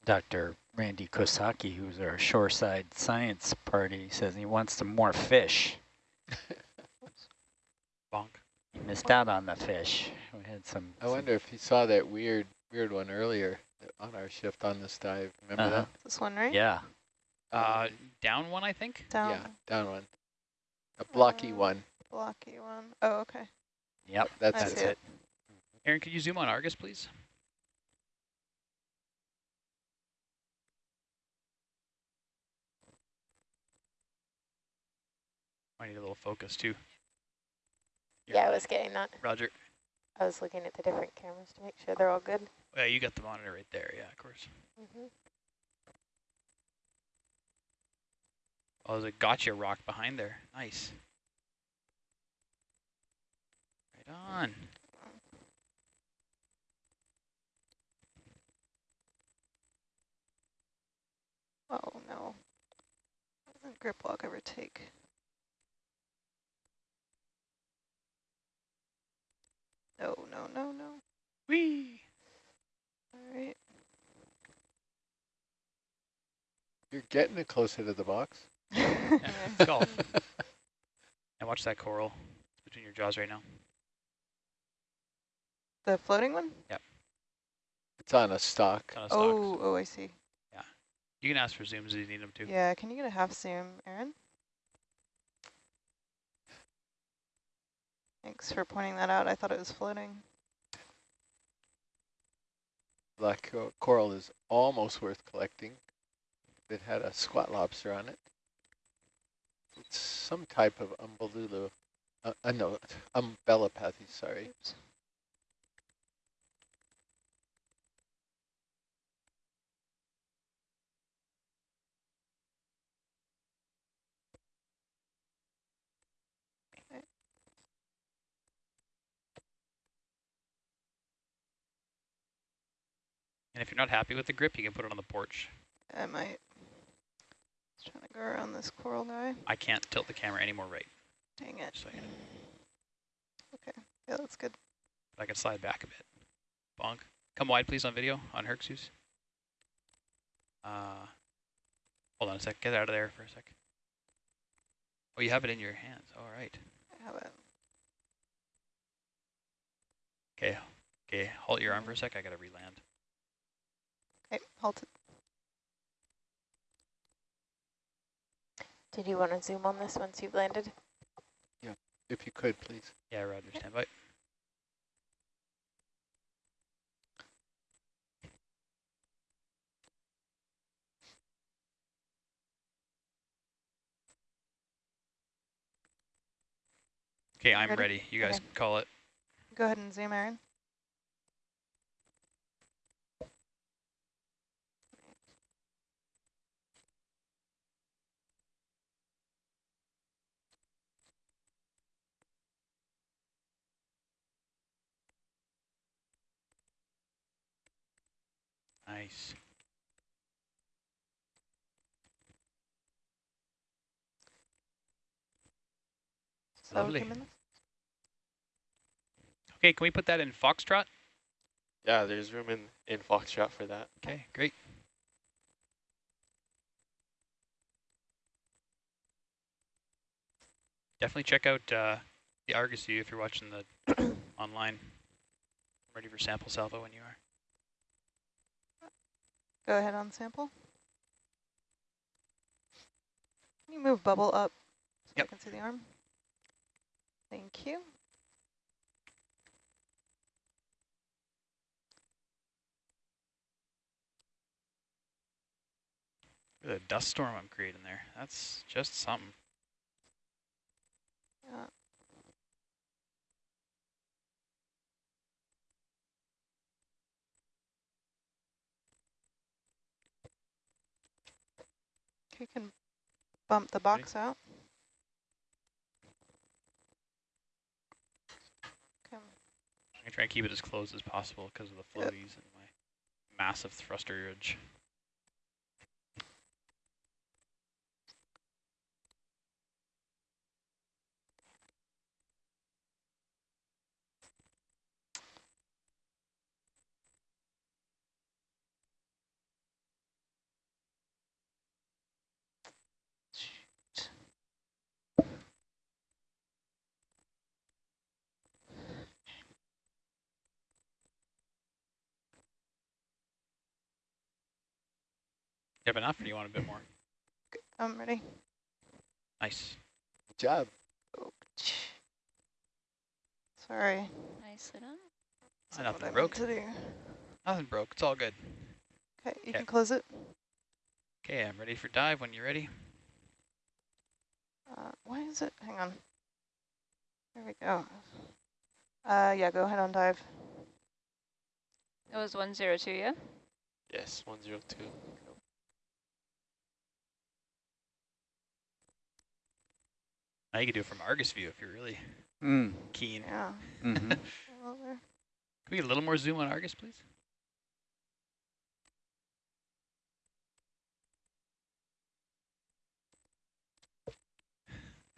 Speaker 4: Dr. Randy Kosaki, who's our shoreside science party, says he wants some more fish.
Speaker 5: Bonk.
Speaker 4: He missed out on the fish. We had some.
Speaker 8: I wonder if he saw that weird weird one earlier on our shift on this dive. Remember
Speaker 4: Uh-huh.
Speaker 6: This one, right?
Speaker 4: Yeah.
Speaker 5: Uh, down one, I think.
Speaker 6: Down.
Speaker 8: Yeah, down one. A blocky
Speaker 6: Uh,
Speaker 8: one.
Speaker 6: Blocky one. Oh, okay.
Speaker 4: Yep.
Speaker 8: That's it.
Speaker 6: see
Speaker 4: That's
Speaker 6: it.
Speaker 4: it.
Speaker 5: Aaron, could you zoom on Argus, please? I need a little focus too. You're
Speaker 10: Yeah, I was getting that.
Speaker 5: Roger.
Speaker 10: I was looking at the different cameras to make sure they're all good.
Speaker 5: Yeah, you got the monitor right there. Yeah, of course.
Speaker 10: hmm
Speaker 5: Oh, there's a gotcha rock behind there. Nice. Right on.
Speaker 6: Oh no. What doesn't grip lock ever take? No, no, no, no.
Speaker 5: Whee!
Speaker 6: All right.
Speaker 8: You're getting it closer to the box.
Speaker 5: Yeah, golf. And watch that coral. It's between your jaws right now.
Speaker 6: The floating one? Yep.
Speaker 8: It's on a stock.
Speaker 5: Kind of oh, stocks.
Speaker 6: Oh, oh, I see. Yeah.
Speaker 5: You can ask for zooms if you need them too.
Speaker 6: Yeah, can you get a half zoom, Aaron? Thanks for pointing that out. I thought it was floating.
Speaker 8: Black cor- coral is almost worth collecting. It had a squat lobster on it. It's some type of umbellula, uh, uh, no, Umbellapathes, sorry.
Speaker 6: Oops.
Speaker 5: And if you're not happy with the grip, you can put it on the porch.
Speaker 6: I might. Just trying to go around this coral guy.
Speaker 5: I can't tilt the camera any more right.
Speaker 6: Dang it.
Speaker 5: So know,
Speaker 6: Yeah, that's good.
Speaker 5: but I can slide back a bit. Bonk. Come wide, please, on video, on Hercules. Uh, hold on a sec. Get out of there for a sec. Oh, you have it in your hands. All right.
Speaker 6: I have it.
Speaker 5: Okay. Okay. Halt your arm for a sec. I gotta reland.
Speaker 6: Okay, hold it.
Speaker 10: Did you want to zoom on this once you've landed?
Speaker 8: Yeah, if you could, please.
Speaker 5: Yeah, Roger. Stand by. Okay, I'm
Speaker 6: Ready?
Speaker 5: ready. You guys
Speaker 6: Okay.
Speaker 5: call it.
Speaker 6: Go ahead and zoom, Aaron.
Speaker 5: Nice.
Speaker 6: Slow
Speaker 5: Lovely. Okay, can we put that in Foxtrot?
Speaker 9: Yeah, there's room in, in Foxtrot for that.
Speaker 5: Okay, great. Definitely check out uh, the Argus view if you're watching the online. I'm Ready for sample salvo when you are.
Speaker 6: Go ahead on sample. Can you move bubble up so
Speaker 5: Yep.
Speaker 6: I can see the arm? Thank you.
Speaker 5: Look at the dust storm I'm creating there. That's just something.
Speaker 6: Yeah. You can bump the box out.
Speaker 5: I'm try and keep it as close as possible because of the
Speaker 6: Yep.
Speaker 5: floaties and my massive thrusterage. You have enough or do you want a bit more?
Speaker 6: I'm ready.
Speaker 5: Nice.
Speaker 8: Good job.
Speaker 6: Sorry.
Speaker 2: Nicely done.
Speaker 6: That's not
Speaker 5: nothing
Speaker 6: what I meant
Speaker 5: broke.
Speaker 6: To.
Speaker 5: Nothing broke. It's all good.
Speaker 6: Okay, you
Speaker 5: Okay.
Speaker 6: can close it.
Speaker 5: Okay, I'm ready for dive when you're ready.
Speaker 6: Uh, why is it? Hang on. There we go. Uh, yeah, go ahead on dive.
Speaker 2: That was 102, yeah?
Speaker 9: Yes, 102.
Speaker 5: Now you can do it from Argus view if you're really
Speaker 4: Mm.
Speaker 5: keen.
Speaker 6: Yeah. Well.
Speaker 5: Can we get a little more zoom on Argus, please?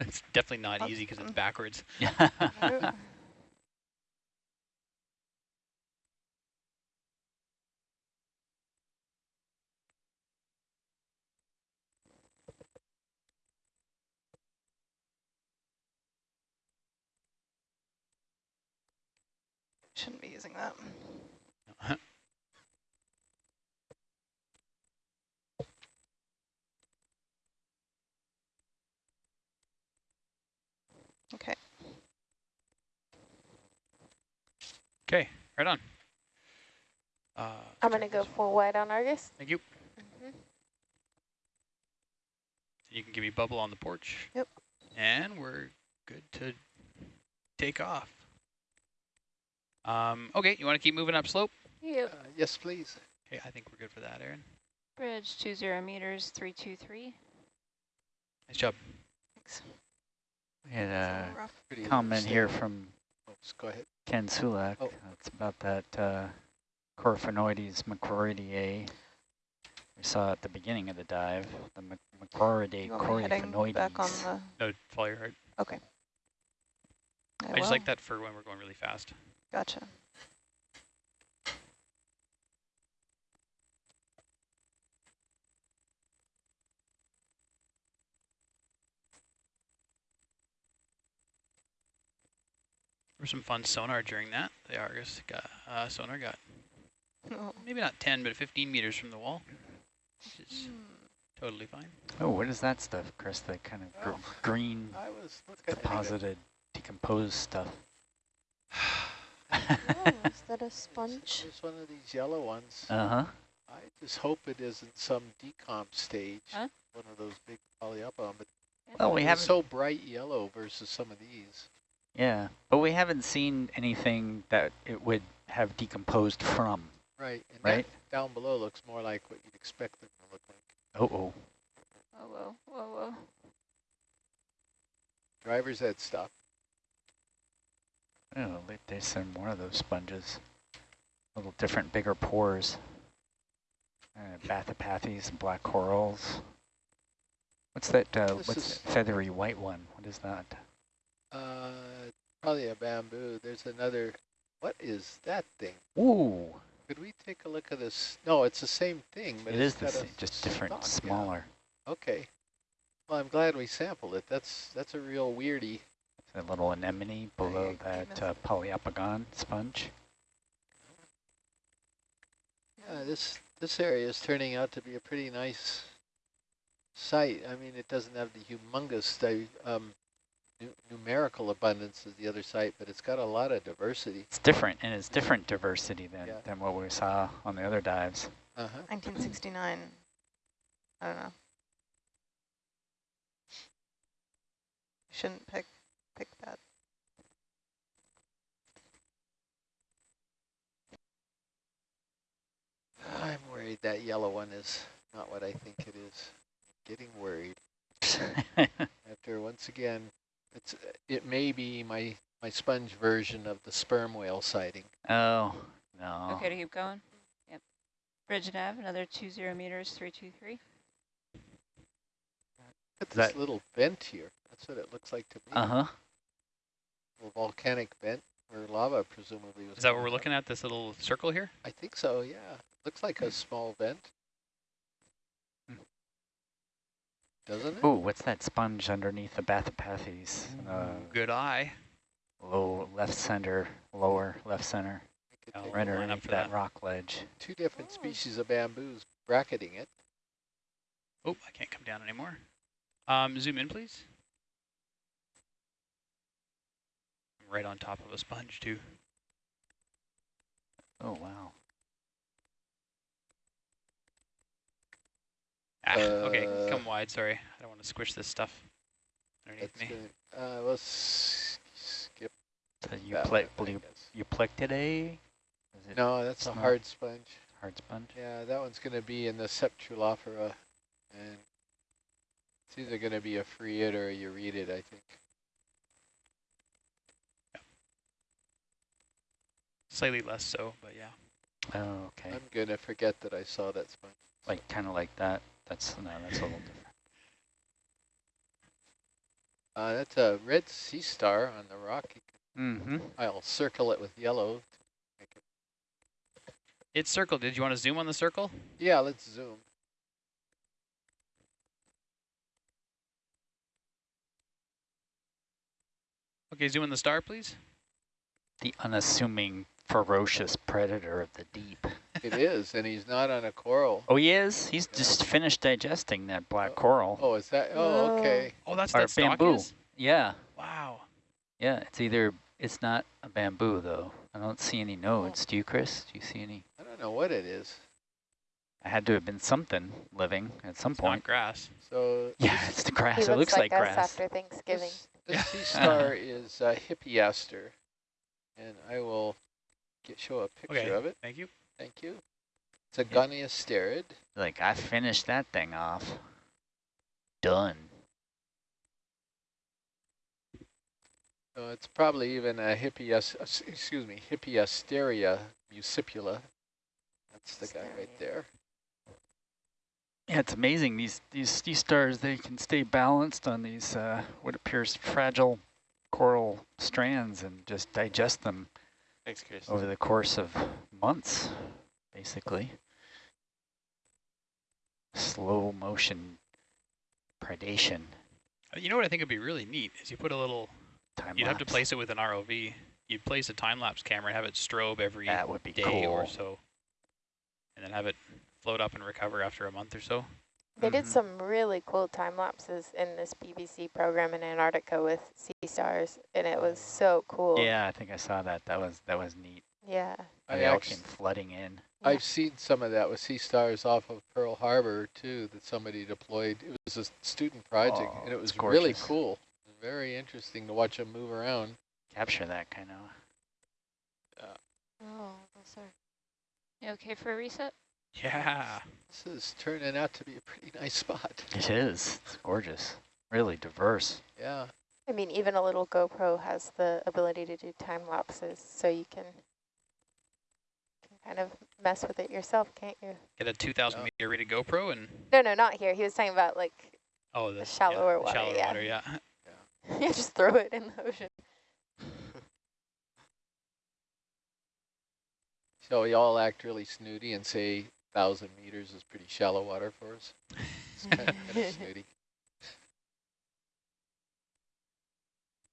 Speaker 5: It's definitely not easy because it's
Speaker 6: Awesome.
Speaker 5: backwards.
Speaker 6: Shouldn't be using that. Okay.
Speaker 5: Okay, right on. Uh,
Speaker 10: I'm going to go full wide on Argus.
Speaker 5: Thank you.
Speaker 10: Mhm.
Speaker 5: You can give me bubble on the porch.
Speaker 6: Yep.
Speaker 5: And we're good to take off. Um, okay, you want to keep moving up slope?
Speaker 2: Yep.
Speaker 8: Uh, yes, please.
Speaker 5: Okay, I think we're good for that, Aaron.
Speaker 2: Bridge two zero meters, three two three.
Speaker 5: Nice job.
Speaker 6: Thanks.
Speaker 4: We had a
Speaker 6: rough.
Speaker 8: Pretty
Speaker 4: comment here from
Speaker 8: Oops, go ahead.
Speaker 4: Ken Sulak.
Speaker 8: Oh.
Speaker 4: It's about that uh, Coryphaenoides macroideae. We saw at the beginning of the dive, the Mac- Macroideae
Speaker 6: You want me heading back on the,
Speaker 5: No, follow your heart.
Speaker 6: okay.
Speaker 5: I just like that for when we're going really fast.
Speaker 6: Gotcha.
Speaker 5: There was some fun sonar during that. The Argus got, uh, sonar got
Speaker 6: Oh.
Speaker 5: maybe not 10, but 15 meters from the wall, which is
Speaker 6: Hmm.
Speaker 5: totally fine.
Speaker 4: Oh, what is that stuff, Chris? The kind of gr
Speaker 8: Oh,
Speaker 4: green
Speaker 8: I was looking at it.
Speaker 4: deposited, decomposed stuff.
Speaker 7: Oh, is that a sponge?
Speaker 8: It's one of these yellow ones.
Speaker 4: Uh-huh.
Speaker 8: I just hope it isn't some decomp stage.
Speaker 2: Huh?
Speaker 8: One of those big Poliopogon, but
Speaker 4: Well, we haven't,
Speaker 8: so bright yellow versus some of these.
Speaker 4: yeah, but we haven't seen anything that it would have decomposed from,
Speaker 8: Right. And
Speaker 4: right?
Speaker 8: that down below looks more like what you'd expect them to look like.
Speaker 4: Oh, oh.
Speaker 2: Whoa, whoa, whoa, whoa.
Speaker 8: Driver's head stuff.
Speaker 4: Oh, they- there's some more of those sponges. Little different, bigger pores. Uh, Bathypathes and black corals. What's that, uh, what's that feathery white one? What is that?
Speaker 8: Uh, probably a bamboo. There's another. What is that thing?
Speaker 4: Ooh,
Speaker 8: Could we take a look at this? No, it's the same thing, but it's
Speaker 4: the same, just different,
Speaker 8: yeah.
Speaker 4: smaller.
Speaker 8: Okay. Well, I'm glad we sampled it. That's that's a real weirdie.
Speaker 4: A little anemone below
Speaker 6: you
Speaker 4: that
Speaker 6: missed-
Speaker 4: uh, Poliopogon sponge.
Speaker 8: Yeah, this this area is turning out to be a pretty nice site. I mean, it doesn't have the humongous um, numerical abundance as the other site, but it's got a lot of diversity.
Speaker 4: It's different, and it's different diversity than,
Speaker 8: Yeah.
Speaker 4: than what we saw on the other dives.
Speaker 8: Uh-huh.
Speaker 6: 1969. I don't know. Shouldn't pick pick that.
Speaker 8: I'm worried that yellow one is not what I think it is. Getting worried. After once again, it's it may be my my sponge version of the sperm whale sighting.
Speaker 4: oh, no.
Speaker 2: Okay to keep going? Yep. Bridge nav, another two zero meters, three two three.
Speaker 8: At
Speaker 4: Is
Speaker 8: this
Speaker 4: that-
Speaker 8: little vent here. That's what it looks like to me.
Speaker 4: Uh-huh.
Speaker 8: little volcanic vent where lava presumably was.
Speaker 5: Is that what we're looking at, this little circle here?
Speaker 8: I think so, yeah. Looks like a small vent.
Speaker 4: Hmm.
Speaker 8: Doesn't it?
Speaker 4: Ooh, what's that sponge underneath the Bathypathes? Uh,
Speaker 5: Good eye.
Speaker 4: low left center, lower left center,
Speaker 8: I could
Speaker 5: Oh,
Speaker 4: right
Speaker 5: line up
Speaker 4: underneath
Speaker 5: for
Speaker 4: that
Speaker 5: that.
Speaker 4: rock ledge.
Speaker 8: Two different species of bamboos bracketing it.
Speaker 5: Oh, I can't come down anymore. Um, zoom in, please. Right on top of a sponge, too.
Speaker 4: Oh, wow.
Speaker 5: Ah, okay,
Speaker 8: Uh,
Speaker 5: come wide, sorry. I don't want to squish this stuff underneath
Speaker 8: That's
Speaker 5: me.
Speaker 8: gonna, uh, we'll skip
Speaker 4: The
Speaker 8: that
Speaker 4: Euple
Speaker 8: you, I
Speaker 4: blue
Speaker 8: guess.
Speaker 4: Euplectellidae? Is it
Speaker 8: No, that's a hard sponge.
Speaker 4: hard sponge?
Speaker 8: Yeah, that one's going to be in the Sceptrulophora, and it's either going to be a Farreid or a Euretid, I think.
Speaker 5: Slightly less so, but yeah.
Speaker 4: Oh, okay.
Speaker 8: I'm going to forget that I saw that sponge.
Speaker 4: Like, kind of like that. That's, no, that's a little different.
Speaker 8: Uh, that's a red sea star on the rock. You
Speaker 4: Mm-hmm.
Speaker 8: I'll circle it with yellow. to make it-
Speaker 5: It's circled. Did you want to zoom on the circle?
Speaker 8: Yeah, let's zoom.
Speaker 5: Okay, zoom in the star, please.
Speaker 4: The unassuming ferocious predator of the deep.
Speaker 8: It is, and he's not on a coral.
Speaker 4: Oh, he is? He's just finished digesting that black coral.
Speaker 8: Oh, is that? Oh, okay.
Speaker 5: Oh, that's
Speaker 4: Or
Speaker 5: that
Speaker 4: bamboo.
Speaker 5: is?
Speaker 4: Yeah,
Speaker 5: Wow.
Speaker 4: yeah. It's either, it's not a bamboo, though. I don't see any nodes. Do you, Chris? Do you see any?
Speaker 8: I don't know what it is.
Speaker 4: It had to have been something living at some
Speaker 5: It's
Speaker 4: point.
Speaker 5: not grass.
Speaker 8: So
Speaker 4: Yeah, it's the grass. It looks like,
Speaker 10: us
Speaker 4: grass.
Speaker 10: after Thanksgiving.
Speaker 8: this, this
Speaker 4: Uh-huh.
Speaker 8: sea star is uh, Hippiaster, and I will get show a picture
Speaker 5: Okay.
Speaker 8: of it.
Speaker 5: Thank you.
Speaker 8: Thank you. It's a Goniasterid.
Speaker 4: Like, I finished that thing off. Done.
Speaker 8: So it's probably even a Hippias, uh, s- excuse me, Hippasteria muscipula. That's the guy right there.
Speaker 4: Yeah, it's amazing. These these sea stars, they can stay balanced on these uh, what appears fragile coral strands and just digest them
Speaker 9: Thanks, Chris.
Speaker 4: over the course of months, basically. Slow motion predation.
Speaker 5: You know what I think would be really neat is you put a little.
Speaker 4: Time
Speaker 5: You'd have to place it with an ROV. You'd place a time lapse camera and have it strobe every
Speaker 4: That would be
Speaker 5: day or so, and then have it float up and recover after a month or so.
Speaker 10: They did
Speaker 4: Mhm.
Speaker 10: some really cool time lapses in this BBC program in Antarctica with sea stars, and it was so cool.
Speaker 4: Yeah, I think I saw that. That was that was neat.
Speaker 10: Yeah.
Speaker 8: I
Speaker 4: They all
Speaker 8: actu-
Speaker 4: came flooding in.
Speaker 10: Yeah.
Speaker 8: I've seen some of that with sea stars off of Pearl Harbor too, that somebody deployed. It was a student project,
Speaker 4: Oh,
Speaker 8: and it was really cool. Very interesting to watch them move around.
Speaker 4: Capture that kind of.
Speaker 10: Oh, those are
Speaker 2: You okay for a reset?
Speaker 5: Yeah.
Speaker 8: This is turning out to be a pretty nice spot.
Speaker 4: It is. It's gorgeous. Really diverse.
Speaker 8: Yeah.
Speaker 10: I mean, even a little GoPro has the ability to do time lapses, so you can, can kind of mess with it yourself, can't you?
Speaker 5: Get a 2,000
Speaker 8: Yeah.
Speaker 5: meter rated GoPro and
Speaker 10: No, no, not here. He was talking about like
Speaker 5: oh the,
Speaker 10: shallower
Speaker 5: yeah,
Speaker 10: water,
Speaker 5: Shallower
Speaker 10: yeah.
Speaker 5: water, yeah.
Speaker 10: you just throw it in the ocean.
Speaker 8: So we all act really snooty and say thousand meters is pretty shallow water for us. It's kind of, kind of snooty.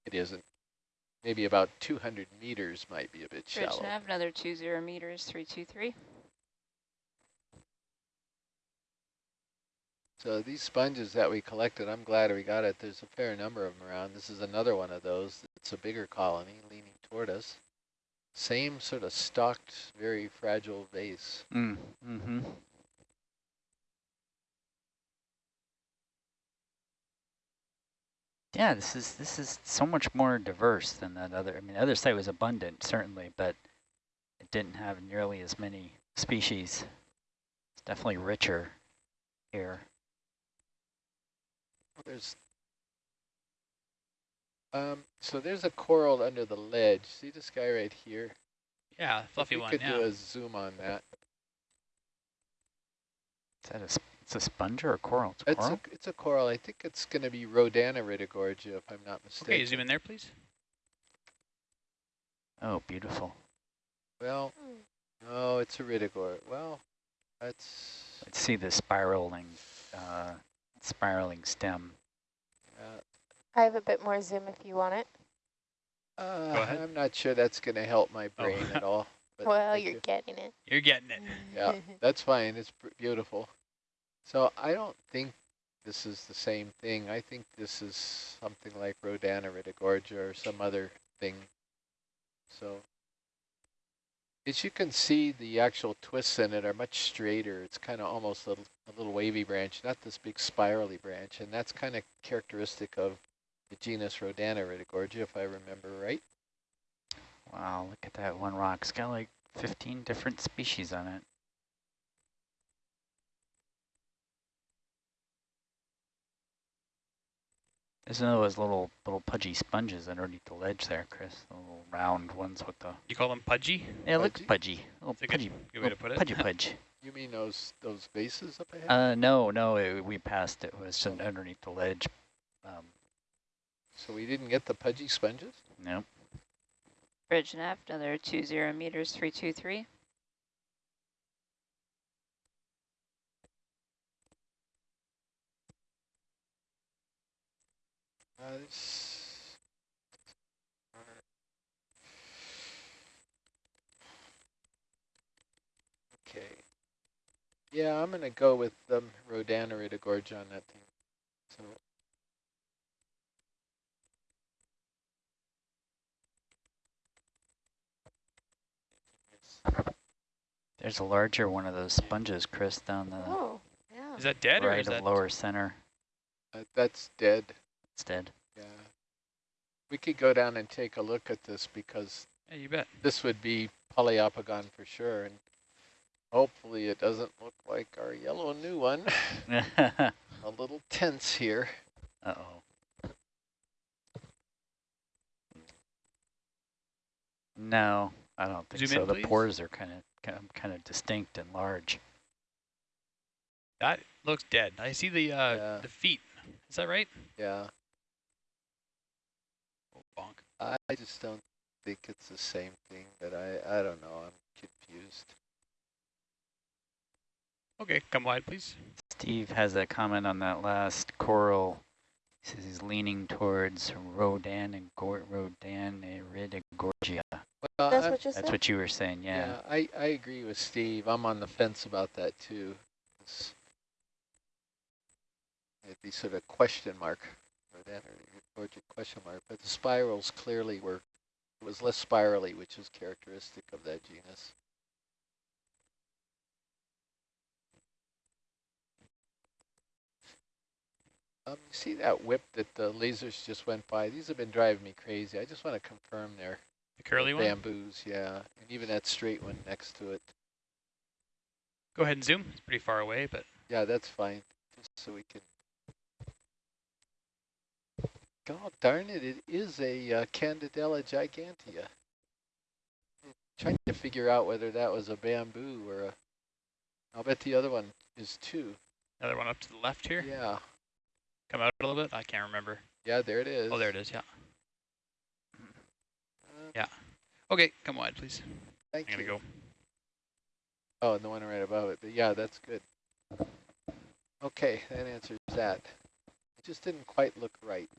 Speaker 8: It isn't. Maybe about 200 meters might be a bit
Speaker 2: Bridge
Speaker 8: shallow.
Speaker 2: nav, another two zero meters, three two three.
Speaker 8: So these sponges that we collected, I'm glad we got it. There's a fair number of them around. This is another one of those. It's a bigger colony leaning toward us. Same sort of stalked, very fragile vase.
Speaker 4: Mm. Mm-hmm. Yeah, this is this is so much more diverse than that other. I mean, the other site was abundant certainly, but it didn't have nearly as many species. It's definitely richer here.
Speaker 8: There's um, so there's a coral under the ledge. See this guy right here?
Speaker 5: Yeah,
Speaker 8: If
Speaker 5: fluffy
Speaker 8: we
Speaker 5: one,
Speaker 8: could
Speaker 5: yeah.
Speaker 8: do a zoom on that.
Speaker 4: Is that a it's a sponge or a coral? It's a
Speaker 8: It's
Speaker 4: coral.
Speaker 8: a it's a coral. I think it's going to be Rhodaniridogorgia, if I'm not mistaken.
Speaker 5: Okay, zoom in there, please.
Speaker 4: Oh, beautiful.
Speaker 8: Well, no, it's a ridogor. Well, that's
Speaker 4: Let's see the spiraling, uh, spiraling stem.
Speaker 10: I have a bit more zoom if you want it.
Speaker 8: uh,
Speaker 5: ahead.
Speaker 8: I'm not sure that's going to help my
Speaker 5: Oh.
Speaker 8: brain at all. but
Speaker 10: well, you're
Speaker 8: you.
Speaker 10: getting it.
Speaker 5: You're getting it.
Speaker 8: Yeah, that's fine. It's beautiful. So I don't think this is the same thing. I think this is something like Rhodaniridogorgia or some other thing. So as you can see, the actual twists in it are much straighter. It's kind of almost a, a little wavy branch, not this big spirally branch. And that's kind of characteristic of the genus Rhodaniridogorgia, if I remember right.
Speaker 4: Wow, look at that one rock. It's got like 15 different species on it. There's those little little pudgy sponges underneath the ledge there, Chris. The little round ones with the
Speaker 5: You call them pudgy?
Speaker 4: yeah, look
Speaker 8: Pudgy?
Speaker 4: pudgy. Little
Speaker 5: That's a good,
Speaker 4: pudgy,
Speaker 5: good way to put it.
Speaker 4: pudgy pudge.
Speaker 8: You mean those those vases up ahead?
Speaker 4: Uh, no, no, it, we passed it. It was just underneath the ledge. Um,
Speaker 8: so we didn't get the pudgy sponges?
Speaker 4: No. Nope.
Speaker 2: Bridge nav, another 20 meters,
Speaker 8: 323. Okay. Yeah, I'm going to go with the um, Rodana Gorge on that thing.
Speaker 4: There's a larger one of those sponges, Chris, down the
Speaker 7: Oh, yeah.
Speaker 5: Is that dead or
Speaker 4: right
Speaker 5: is
Speaker 4: of
Speaker 5: that?
Speaker 4: lower center
Speaker 8: uh, that's dead.
Speaker 4: instead.
Speaker 8: Yeah. We could go down and take a look at this because
Speaker 5: Yeah, you bet.
Speaker 8: this would be Poliopogon for sure. And hopefully it doesn't look like our yellow new one. A little tense here.
Speaker 4: Oh no, I don't think
Speaker 5: Zoom
Speaker 4: so.
Speaker 5: in,
Speaker 4: the pores are kind of kind of distinct and large.
Speaker 5: That looks dead. I see the uh,
Speaker 8: Yeah.
Speaker 5: the feet. Is that right?
Speaker 8: Yeah.
Speaker 5: Oh, bonk.
Speaker 8: I just don't think it's the same thing, but I, I don't know. I'm confused.
Speaker 5: Okay, come wide, please.
Speaker 4: Steve has a comment on that last coral. He says he's leaning towards Rodan and Gor Rodan Gorgia.
Speaker 8: Well,
Speaker 7: That's
Speaker 8: I'm-
Speaker 7: what you
Speaker 4: That's what you were saying, yeah.
Speaker 8: Yeah, I, I agree with Steve. I'm on the fence about that too. It's, it'd be sort of question mark or that or or question mark, but the spirals clearly were it was less spirally, which is characteristic of that genus. Um, you see that whip that the lasers just went by? These have been driving me crazy. I just want to confirm they're
Speaker 5: The curly one.
Speaker 8: bamboos, yeah, and even that straight one next to it.
Speaker 5: Go ahead and zoom. It's pretty far away, but
Speaker 8: Yeah, that's fine, just so we can. God darn it, it is a uh, Candidella gigantea. Trying to figure out whether that was a bamboo or a, I'll bet the other one is too.
Speaker 5: another one up to the left here.
Speaker 8: Yeah,
Speaker 5: Come out a little bit. I can't remember.
Speaker 8: yeah, there it is.
Speaker 5: Oh, there it is. Yeah.
Speaker 8: Yeah.
Speaker 5: Okay, come wide, please.
Speaker 8: thank
Speaker 5: I'm gonna
Speaker 8: you.
Speaker 5: go.
Speaker 8: Oh, and the one right above it, but yeah, that's good. Okay, that answers that. It just didn't quite look right.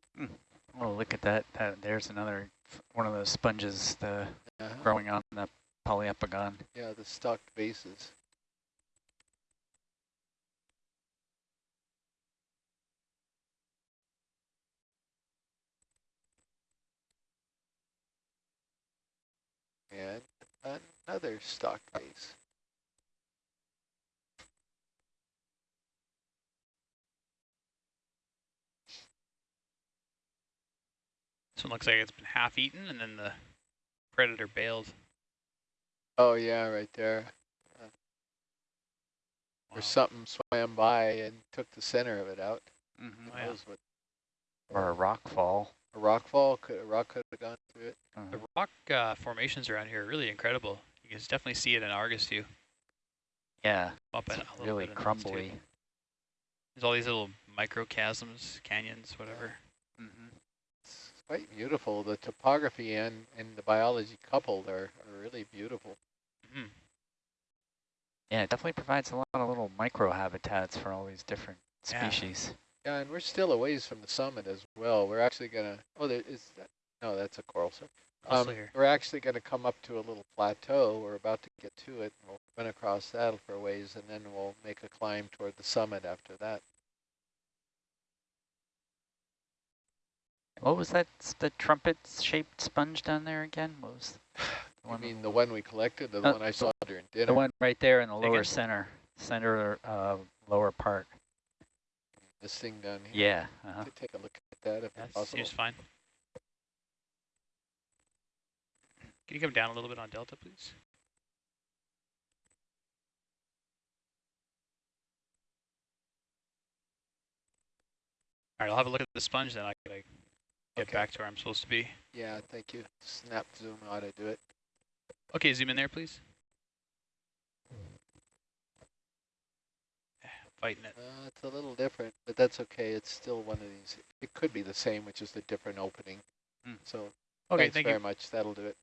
Speaker 4: Oh, look at that. that. There's another one of those sponges the
Speaker 8: Uh-huh.
Speaker 4: growing on the Poliopogon.
Speaker 8: Yeah, the stalked bases. And another stalked base.
Speaker 5: This one looks like it's been half eaten, and then the predator bailed.
Speaker 8: Oh yeah, right there. Or
Speaker 5: Wow.
Speaker 8: something swam by and took the center of it out.
Speaker 4: Mm -hmm.
Speaker 5: Oh, yeah.
Speaker 8: what
Speaker 4: Or a rock fall.
Speaker 8: a rock fall could a rock could have gone through it.
Speaker 4: Uh,
Speaker 5: The rock uh, formations around here are really incredible. You can definitely see it in Argus view.
Speaker 4: yeah,
Speaker 5: Up
Speaker 4: it's
Speaker 5: a
Speaker 4: really
Speaker 5: bit in those too.
Speaker 4: crumbly.
Speaker 5: There's all these little microchasms, canyons, whatever.
Speaker 4: Mm -hmm.
Speaker 8: It's quite beautiful. The topography and, and the biology coupled are, are really beautiful.
Speaker 5: hmm
Speaker 4: Yeah, it definitely provides a lot of little micro habitats for all these different
Speaker 5: Yeah.
Speaker 4: species.
Speaker 8: Yeah, and we're still a ways from the summit as well. We're actually gonna. Oh, there is that. No, that's a coral surf. Um, we're actually gonna come up to a little plateau. We're about to get to it. We'll run across that for a ways, and then we'll make a climb toward the summit after that.
Speaker 4: What was that? The trumpet-shaped sponge down there again? What was the
Speaker 8: I mean, the one we collected, the
Speaker 4: Uh,
Speaker 8: one I saw during dinner.
Speaker 4: the one right there in the lower center, center uh, lower part.
Speaker 8: This thing down here.
Speaker 4: Yeah. Uh -huh.
Speaker 8: Take a look at that if
Speaker 5: That
Speaker 8: possible.
Speaker 5: seems fine. Can you come down a little bit on Delta, please? All right, I'll have a look at the sponge, then I gotta get
Speaker 8: Okay.
Speaker 5: back to where I'm supposed to be.
Speaker 8: Yeah, thank you. Snap zoom ought to do it.
Speaker 5: Okay, zoom in there, please. Eh, Fighting it.
Speaker 8: Uh, it's a little different, but that's okay. It's still one of these. It could be the same, which is the different opening.
Speaker 4: Hmm.
Speaker 8: So
Speaker 5: Okay,
Speaker 8: thanks
Speaker 5: thank
Speaker 8: very
Speaker 5: you.
Speaker 8: much. That'll do it.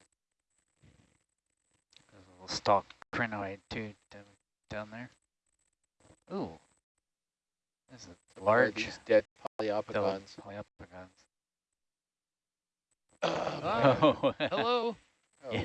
Speaker 4: There's little stalked crinoid too down, down there. Ooh. This is
Speaker 8: Some more of
Speaker 4: large.
Speaker 8: These dead
Speaker 4: Double
Speaker 8: Poliopogons.
Speaker 4: Poliopogons.
Speaker 8: Oh.
Speaker 4: Oh,
Speaker 5: Hello.